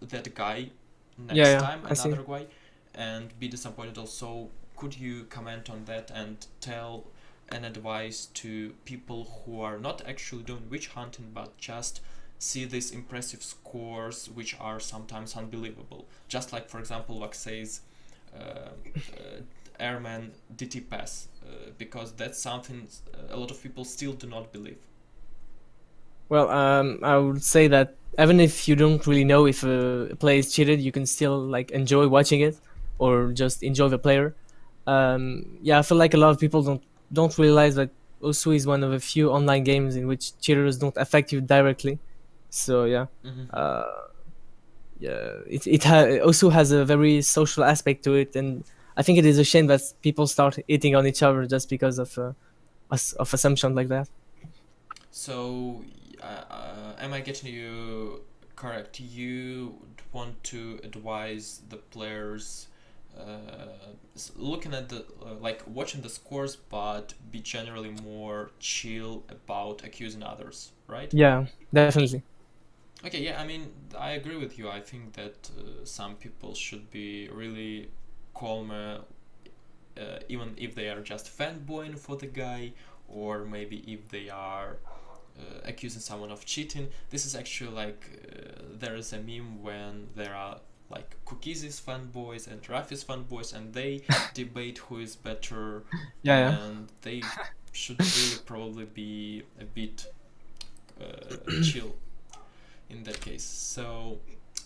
that guy next yeah, yeah. time, another guy, and be disappointed also. Could you comment on that and tell an advice to people who are not actually doing witch hunting but just see these impressive scores which are sometimes unbelievable. Just like for example says uh, uh, airman dt pass uh, because that's something uh, a lot of people still do not believe. Well um, i would say that even if you don't really know if a play is cheated you can still like enjoy watching it or just enjoy the player. Um, yeah i feel like a lot of people don't don't realize that Osu is one of a few online games in which cheaters don't affect you directly. So yeah, mm-hmm. uh, yeah, it it ha- also has a very social aspect to it, and I think it is a shame that people start hitting on each other just because of uh, of assumption like that. So, uh, uh, am I getting you correct? You want to advise the players looking at the uh, like watching the scores but be generally more chill about accusing others right? Yeah definitely. Okay yeah i mean i agree with you. I think that uh, some people should be really calmer uh, even if they are just fanboying for the guy or maybe if they are uh, accusing someone of cheating. This is actually like uh, there is a meme when there are like Cookies is fanboys and Rafi's fanboys, and they (laughs) debate who is better. Yeah, yeah. And they should really probably be a bit uh, (coughs) chill in that case. So,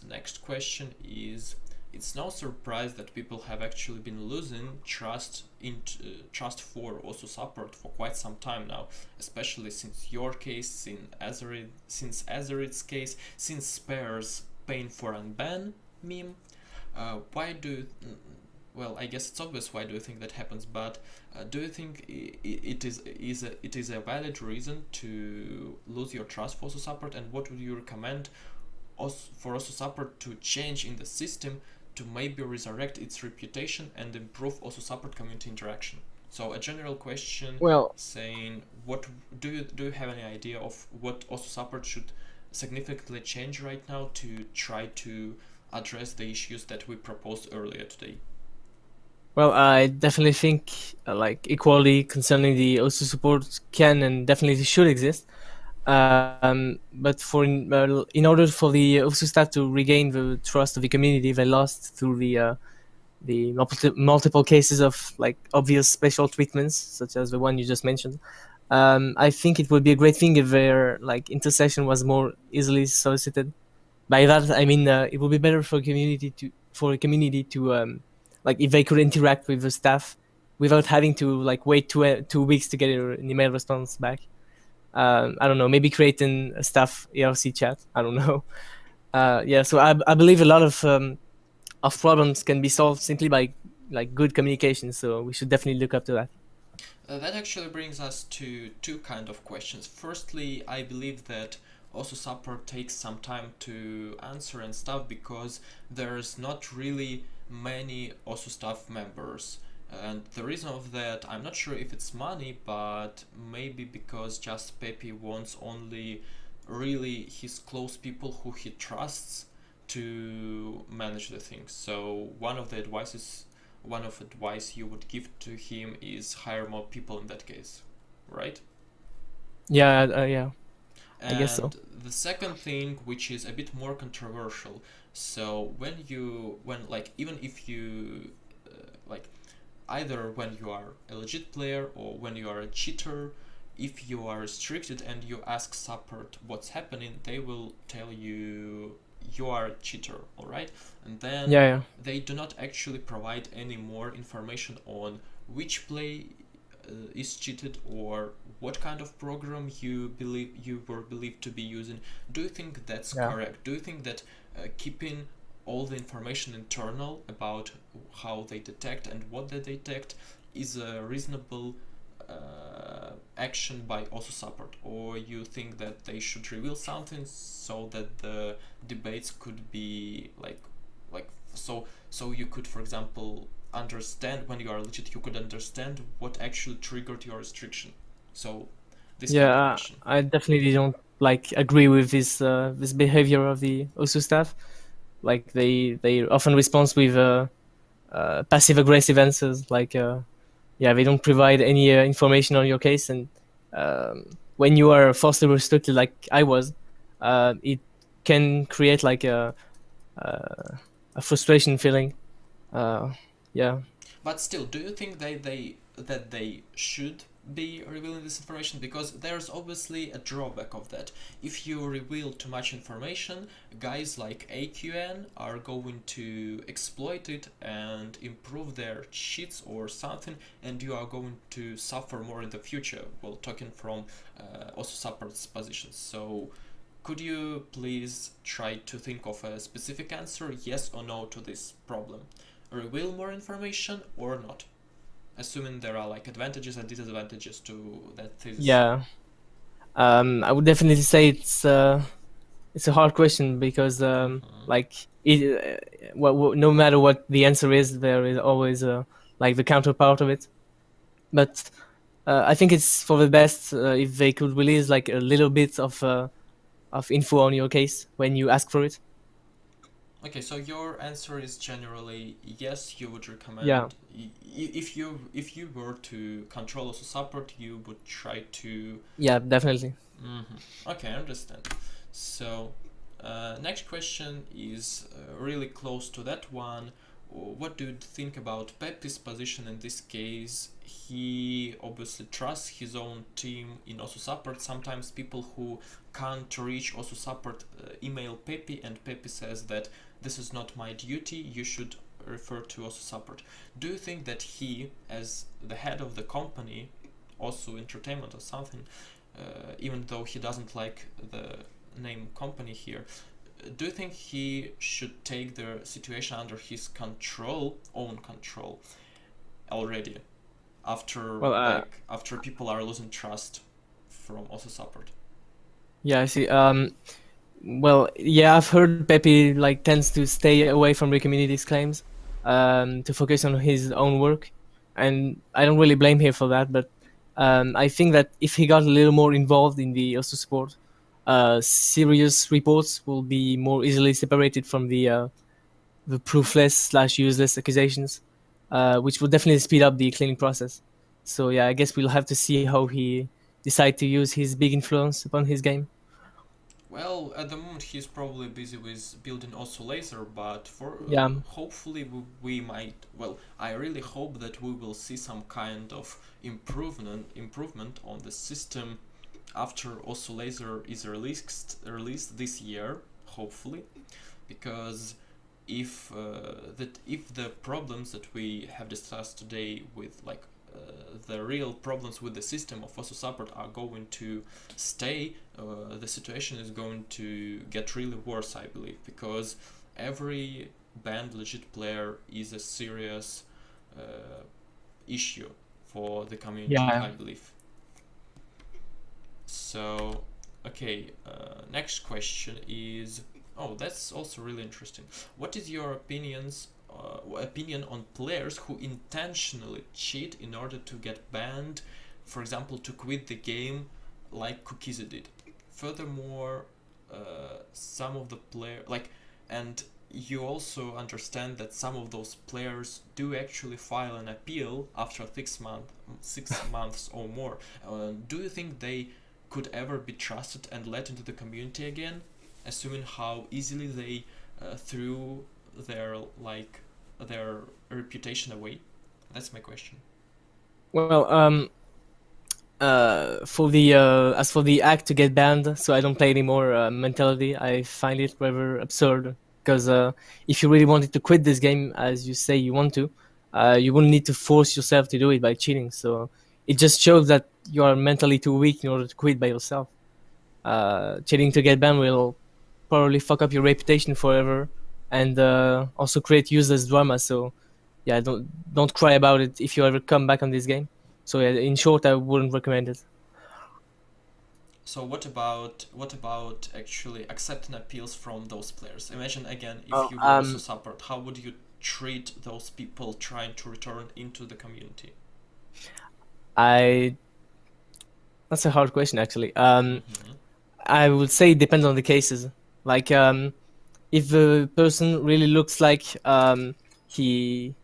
next question is. it's no surprise that people have actually been losing trust in uh, trust for Osu support for quite some time now, especially since your case, since Azerite, since Azerite's case, since Spare's pain for unban meme. Uh, why do you, well, I guess it's obvious why do you think that happens, but uh, do you think it is is a, it is a valid reason to lose your trust for support, and what would you recommend for OSU support to change in the system to maybe resurrect its reputation and improve OSU support community interaction? So a general question well, saying what do you do you have any idea of what OSU support should significantly change right now to try to address the issues that we proposed earlier today? Well, I definitely think uh, like equality concerning the OSU support can and definitely should exist. Um, but for in, uh, in order for the OSU staff to regain the trust of the community, they lost through the uh, the multi multiple cases of like obvious special treatments, such as the one you just mentioned. Um, I think it would be a great thing if their like intercession was more easily solicited. By that, I mean uh, it would be better for community to for a community to um, like if they could interact with the staff without having to like wait two uh, two weeks to get an email response back. Um, I don't know, maybe creating a staff IRC chat. I don't (laughs) know. Uh, yeah, so I, I believe a lot of um, of problems can be solved simply by like good communication. So we should definitely look up to that. Uh, that actually brings us to two kind of questions. Firstly, I believe that OSU support takes some time to answer and stuff because there's not really many Osu staff members. And the reason of that I'm not sure if it's money but maybe because just Peppy wants only really his close people who he trusts to manage the things so one of the advices one of advice you would give to him is hire more people in that case right? Yeah uh, yeah and I guess so. the second thing which is a bit more controversial so when you when like even if you uh, like either when you are a legit player or when you are a cheater if you are restricted and you ask support what's happening they will tell you you are a cheater all right and then yeah, yeah. they do not actually provide any more information on which play is cheated or what kind of program you believe you were believed to be using. Do you think that's yeah. correct? Do you think that uh, keeping all the information internal about how they detect and what they detect is a reasonable uh, action by OSU support? Or you think that they should reveal something so that the debates could be like like so so you could for example understand when you are legit you could understand what actually triggered your restriction so this yeah i definitely don't like agree with this uh, this behavior of the OSU staff. Like they they often respond with uh, uh, passive aggressive answers. Like uh, yeah, they don't provide any uh, information on your case, and um, when you are falsely restricted, like I was, uh, it can create like a a frustration feeling. Yeah. But still, do you think they they that they should be revealing this information because there's obviously a drawback of that. If you reveal too much information, guys like AQN are going to exploit it and improve their cheats or something and you are going to suffer more in the future. Well, talking from uh, OSU support's positions. So could you please try to think of a specific answer, yes or no to this problem? Reveal more information or not? assuming there are like advantages and disadvantages to that thesis. Yeah, um, I would definitely say it's uh, it's a hard question because um, uh-huh. like it, uh, well, no matter what the answer is, there is always uh, like the counterpart of it. But uh, I think it's for the best uh, if they could release like a little bit of uh, of info on your case when you ask for it. Okay, so your answer is generally yes. You would recommend. Yeah. If you if you were to control OSU support, you would try to. Yeah, definitely. Mm-hmm. Okay, I understand. So, uh, next question is uh, really close to that one. What do you think about Peppy's position in this case? He obviously trusts his own team in Osu support. Sometimes people who can't reach Osu support uh, email Peppy, and Peppy says that this is not my duty. You should refer to Osu support. Do you think that he, as the head of the company, also Entertainment or something, uh, even though he doesn't like the name company here, do you think he should take the situation under his control, own control, already, after well, uh, like after people are losing trust from Osu support? Yeah, I see. Um, well, yeah, I've heard Peppy like tends to stay away from the community's claims, um, to focus on his own work, and I don't really blame him for that. But um, I think that if he got a little more involved in the Osu support, uh, serious reports will be more easily separated from the uh, the proofless slash useless accusations, uh, which will definitely speed up the cleaning process. So yeah, I guess we'll have to see how he decide to use his big influence upon his game. Well, at the moment he's probably busy with building Osu Lazer, but for yeah. hopefully we, we might. Well, I really hope that we will see some kind of improvement improvement on the system after Osu Lazer is released released this year, hopefully, because if uh, that if the problems that we have discussed today with like uh, the real problems with the system of Osu support are going to stay, uh, the situation is going to get really worse, I believe, because every banned legit player is a serious uh, issue for the community, yeah. I believe. So, okay, uh, next question is, oh, that's also really interesting. What is your opinions uh, opinion on players who intentionally cheat in order to get banned, for example, to quit the game like Cookiezi did. Furthermore, uh, some of the player like and you also understand that some of those players do actually file an appeal after six month six (laughs) months or more. Uh, do you think they could ever be trusted and let into the community again, assuming how easily they uh, threw their like their reputation away? That's my question. Well, um, uh, for the uh, as for the act to get banned, so I don't play anymore uh, mentality, I find it rather absurd. Because uh, if you really wanted to quit this game, as you say you want to, uh, you wouldn't need to force yourself to do it by cheating. So it just shows that you are mentally too weak in order to quit by yourself. Uh, cheating to get banned will probably fuck up your reputation forever and uh, also create useless drama. So yeah, don't don't cry about it if you ever come back on this game. So yeah, in short, I wouldn't recommend it. So what about what about actually accepting appeals from those players? Imagine again if oh, you were um, Osu support, how would you treat those people trying to return into the community? I that's a hard question actually. Um, mm -hmm. I would say it depends on the cases. Like um, if the person really looks like um, he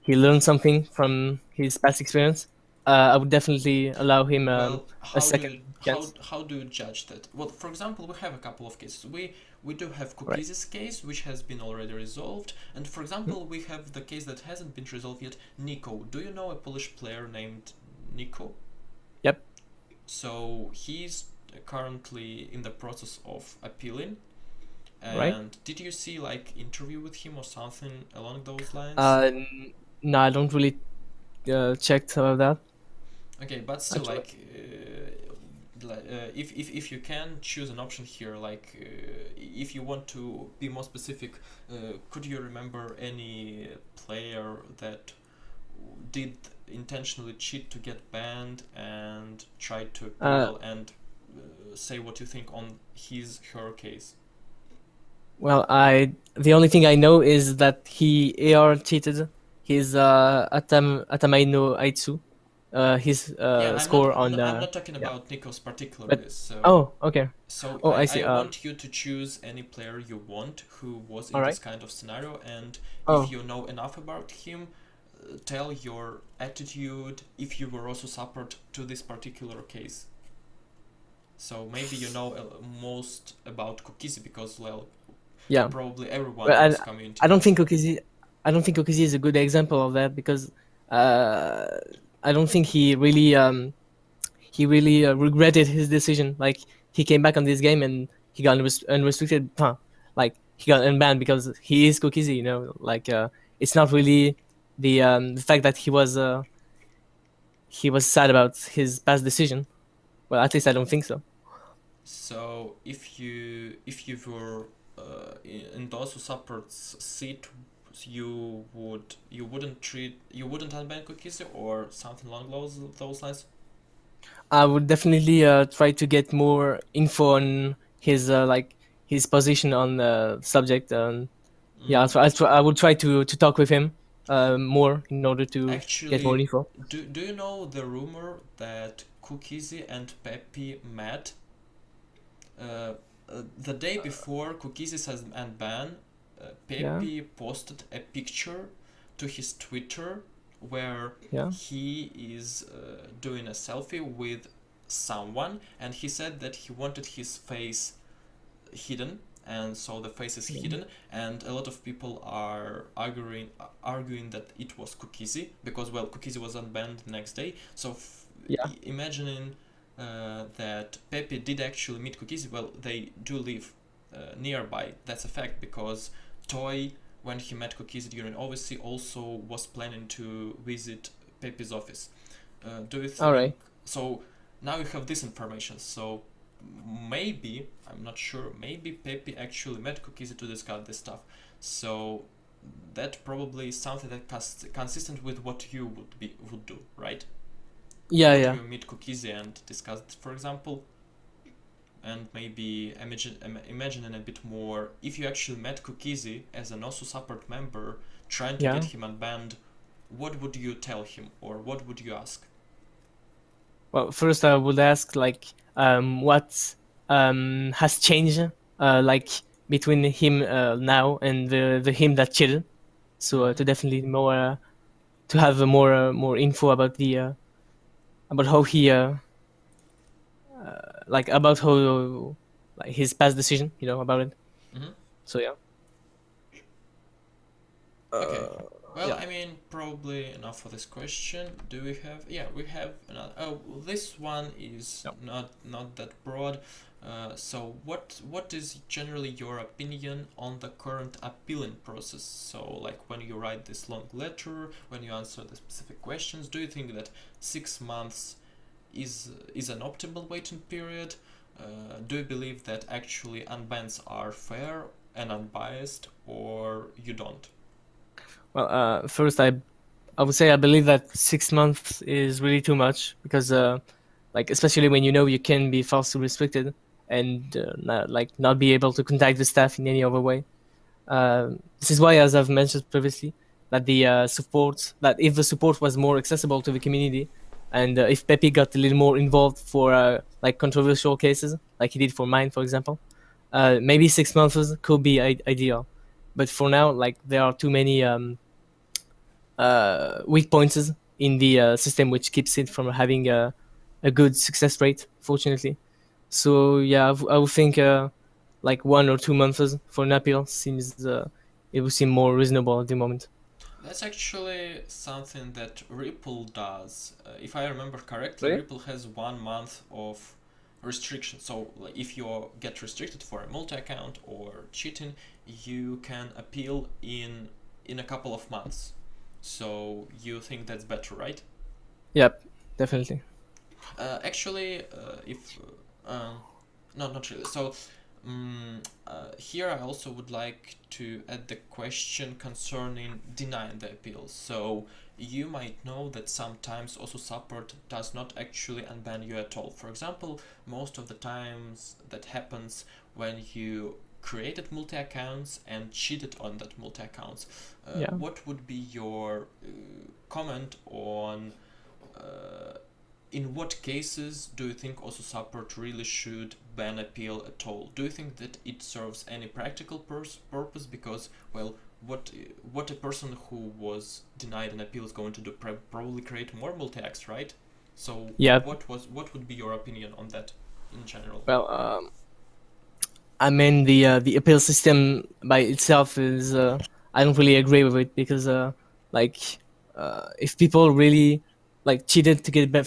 he learned something from his past experience, uh, I would definitely allow him um, well, a second do, how, how do you judge that? Well, for example, we have a couple of cases. We we do have Cookiezi's right. case, which has been already resolved, and for example, mm -hmm. we have the case that hasn't been resolved yet. Nico, do you know a Polish player named Nico? Yep. So he's currently in the process of appealing and right. did you see like interview with him or something along those lines? Uh, no, I don't really uh, check about that. Okay, but still, Actually. like, uh, uh, if, if if you can choose an option here, like, uh, if you want to be more specific, uh, could you remember any player that did intentionally cheat to get banned and tried to appeal and say what you think on his her case? Well, I the only thing I know is that he AR cheated his uh, Atam Atamai no Aitsu, uh, his uh, yeah, score not, on. I'm uh, not talking about yeah. Nico's particularly. But, so, oh, okay. So oh, I, I see. I uh, want you to choose any player you want who was in right. this kind of scenario, and oh. if you know enough about him, uh, tell your attitude if you were Osu support to this particular case. So maybe you know uh, most about Cookiezi because well, yeah, probably everyone well, in this community. I don't think Cookiezi, I don't think Cookiezi is a good example of that because uh, I don't think he really um, he really uh, regretted his decision. Like he came back on this game and he got unrestricted. Huh, like he got unbanned because he is Cookiezi. You know, like uh, it's not really the um, the fact that he was uh, he was sad about his past decision. Well, at least I don't think so. So if you if you were uh, in those who supports seat, you would you wouldn't treat you wouldn't unban Cookiezi or something along those those lines. I would definitely uh, try to get more info on his uh, like his position on the subject. Um, mm. Yeah, so I, I would try to to talk with him uh, more in order to Actually, get more info. Do Do you know the rumor that Cookiezi and Peppy met? Uh, the day before Cookiezi says and ban, uh, Peppy yeah. posted a picture to his Twitter where yeah. he is uh, doing a selfie with someone and he said that he wanted his face hidden and so the face is hidden and a lot of people are arguing arguing that it was Cookiezi because well Cookiezi was unbanned the next day so yeah. imagining uh, that Peppy did actually meet Cookiezi well they do live uh, nearby. That's a fact because Toy when he met Cookiezi during OVC also was planning to visit Peppy's office. Uh, do you think all right so now you have this information. So maybe i'm not sure maybe Peppy actually met Cookiezi to discuss this stuff. So that probably is something that is consistent with what you would be would do right yeah yeah. meet Cookiezi and discuss it for example. And maybe imagine imagining a bit more. If you actually met Cookiezi as an Osu support member trying to yeah. get him unbanned what would you tell him or what would you ask? Well, first I would ask like um, what um, has changed uh, like between him uh, now and the the him that chill. So uh, to definitely more uh, to have more uh, more info about the uh, about how he uh like about how like his past decision, you know, about it. Mm-hmm. So yeah. Okay. Well, yeah. I mean, probably enough for this question. Do we have? Yeah, we have another. Oh, this one is no. not not that broad. Uh, so, what what is generally your opinion on the current appealing process? So, like when you write this long letter, when you answer the specific questions, do you think that six months is is an optimal waiting period? Uh, do you believe that actually unbans are fair and unbiased, or you don't? Well, uh, first, I, I would say I believe that six months is really too much because, uh, like, especially when you know you can be falsely restricted and uh, not, like not be able to contact the staff in any other way. Uh, this is why, as I've mentioned previously, that the uh, support that if the support was more accessible to the community, and uh, if Peppy got a little more involved for like controversial cases, like he did for mine, for example, maybe six months could be ideal. But for now, like there are too many um, uh, weak points in the uh, system, which keeps it from having a, a good success rate, fortunately. So yeah, I, would think uh, like one or two months for an appeal seems uh, it would seem more reasonable at the moment. That's actually something that Ripple does. Uh, if I remember correctly, really? Ripple has one month of restriction. So like, if you get restricted for a multi-account or cheating, you can appeal in in a couple of months. So you think that's better, right? Yep, definitely. Uh, actually, uh, if uh, no, not really. So um, here I also would like to add the question concerning denying the appeal. So you might know that sometimes Osu support does not actually unban you at all. For example, most of the times that happens when you created multi accounts and cheated on that multi accounts. Uh, yeah. What would be your uh, comment on uh, in what cases do you think Osu support really should ban appeal at all? Do you think that it serves any practical purpose? Because well, what what a person who was denied an appeal is going to do probably create more multi acts, right? So yeah. what was what would be your opinion on that in general? Well. Um I mean, the uh, the appeal system by itself is uh, I don't really agree with it because uh, like uh, if people really like cheated to get banned,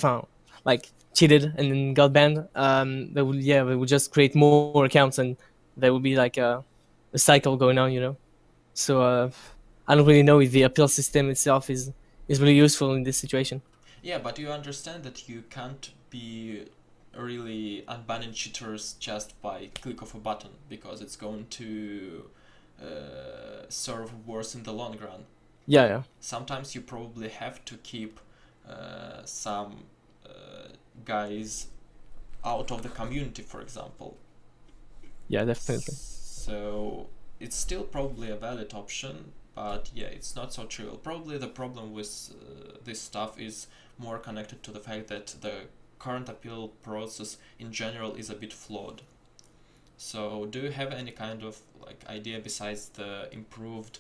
like cheated and then got banned, um, they would yeah they would just create more accounts and there would be like uh, a cycle going on, you know. So uh, I don't really know if the appeal system itself is is really useful in this situation. Yeah, but you understand that you can't be really unbanning cheaters just by click of a button because it's going to uh, serve worse in the long run. Yeah, yeah. Sometimes you probably have to keep uh, some guys out of the community, for example. Yeah, definitely. So it's still probably a valid option, but yeah, it's not so trivial. Probably the problem with uh, this stuff is more connected to the fact that the current appeal process in general is a bit flawed. So do you have any kind of like idea besides the improved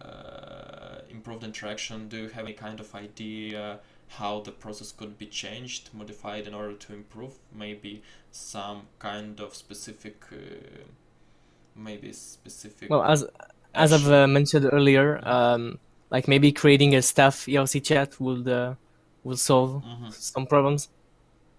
uh, improved interaction? Do you have any kind of idea how the process could be changed, modified in order to improve? Maybe some kind of specific, uh, maybe specific. Well, as as I've uh, mentioned earlier, um, like maybe creating a staff IRC chat would uh, will solve mm -hmm. some problems.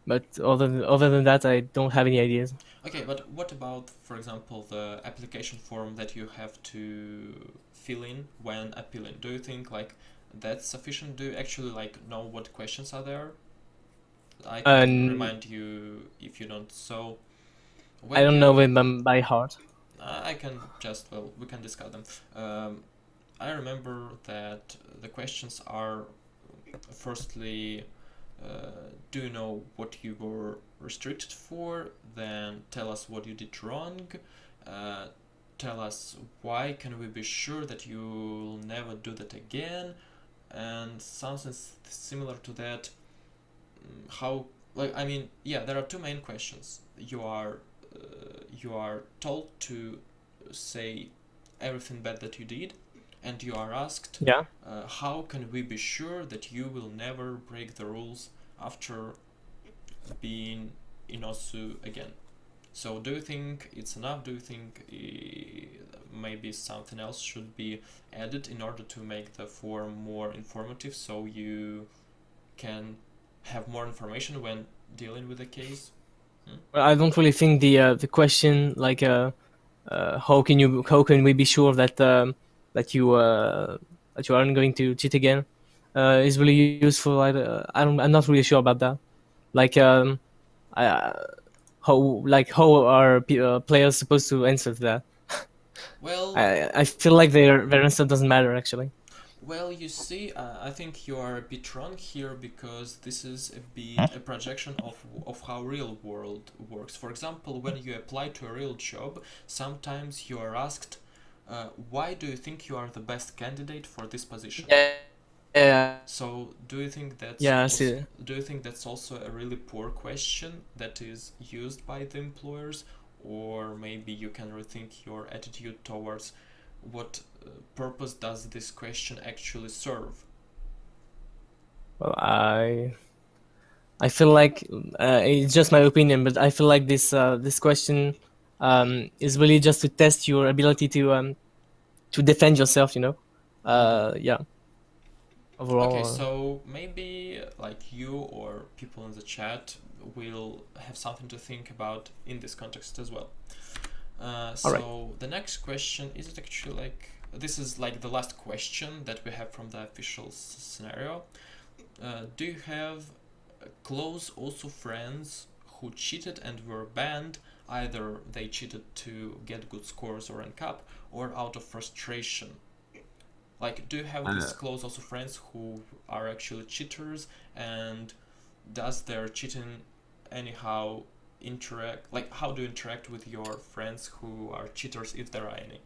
But other than, other than that, I don't have any ideas. Okay, but what about, for example, the application form that you have to fill in when appealing? Do you think like that's sufficient? Do you actually like know what questions are there? I can remind you if you don't. So I don't know them by heart. I can just well, we can discuss them. Um, I remember that the questions are firstly uh, do you know what you were restricted for, then tell us what you did wrong, uh, tell us why can we be sure that you'll never do that again, and something similar to that, mm, how, like, I mean, yeah, there are two main questions. You are, uh, you are told to say everything bad that you did, and you are asked, yeah. Uh, how can we be sure that you will never break the rules after being in Osu again? So do you think it's enough? Do you think uh, maybe something else should be added in order to make the form more informative so you can have more information when dealing with the case? Hmm? Well, I don't really think the uh, the question like uh, uh, how can you how can we be sure that um, that you uh, that you aren't going to cheat again uh, is really useful. I, uh, I don't, I'm not really sure about that. Like um, I, how like how are players supposed to answer that? Well, I I feel like their their answer doesn't matter actually. Well, you see, uh, I think you are a bit wrong here because this is a bit a projection of, of how real world works. For example, when you apply to a real job, sometimes you are asked uh, why do you think you are the best candidate for this position? Yeah. Yeah. So, do you think that's yeah? Also, do you think that's also a really poor question that is used by the employers, or maybe you can rethink your attitude towards what uh, purpose does this question actually serve? Well, I I feel like uh, it's just my opinion, but I feel like this uh, this question um, is really just to test your ability to um, to defend yourself. You know, uh, yeah. Overall, okay, so maybe like you or people in the chat will have something to think about in this context as well. Uh, so right. the next question is it actually like this is like the last question that we have from the official scenario. Uh, do you have close Osu friends who cheated and were banned Either they cheated to get good scores or rank up, or out of frustration. Like, do you have uh, these close Osu friends who are actually cheaters, and does their cheating anyhow interact? Like, how do you interact with your friends who are cheaters, if there are any?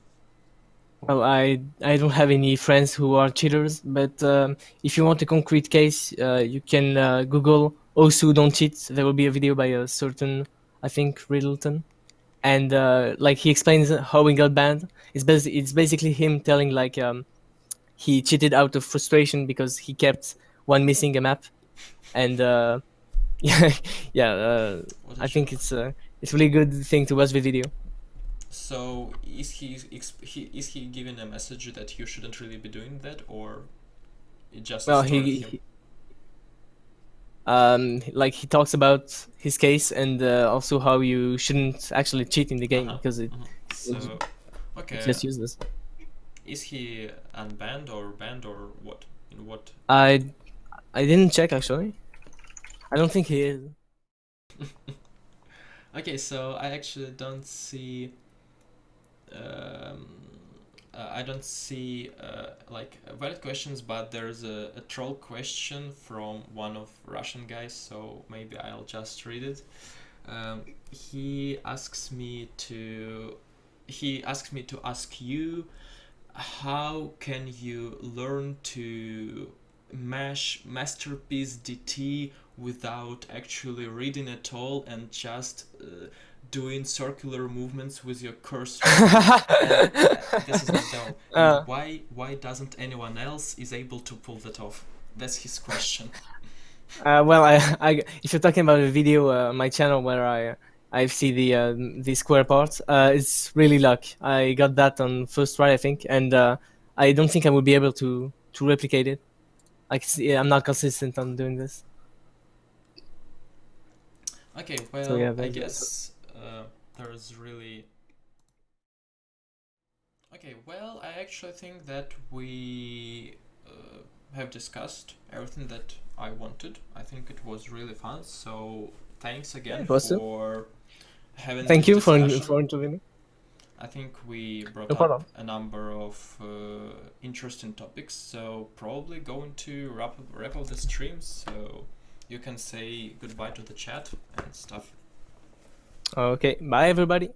Well, I I don't have any friends who are cheaters, but um, if you want a concrete case, uh, you can uh, Google Osu don't cheat. There will be a video by a certain I think Riddleton, and uh, like he explains how he got banned. It's basically it's basically him telling like um, he cheated out of frustration because he kept one missing a map, and uh, yeah, (laughs) yeah. Uh, I think it's a it's really good thing to watch the video. So is he, he is he giving a message that you shouldn't really be doing that, or it just well he, he um, like he talks about his case and uh, also how you shouldn't actually cheat in the game uh -huh. because it. Uh -huh. So, Okay. Just use this. Is he unbanned or banned or what? In what? I I didn't check actually. I don't think he is. (laughs) okay, so I actually don't see. Um, uh, I don't see uh, like valid questions, but there's a, a troll question from one of Russian guys, so maybe I'll just read it. Um, he asks me to he asks me to ask you how can you learn to mesh masterpiece DT without actually reading at all and just uh, doing circular movements with your cursor. (laughs) this is (laughs) uh. Why why doesn't anyone else is able to pull that off? That's his question. (laughs) Uh, well, I, I, if you're talking about a video uh, on my channel where I I see the uh, the square part, uh, it's really luck. I got that on first try, I think, and uh, I don't think I will be able to to replicate it. I see, I'm not consistent on doing this. Okay, well, so, yeah, I guess uh, there's really. Okay, well, I actually think that we uh, have discussed everything that I wanted. I think it was really fun. So thanks again for having. Thank you for for interviewing. I think we brought no up a number of uh, interesting topics. So probably going to wrap up, wrap up the stream. So you can say goodbye to the chat and stuff. Okay, bye everybody.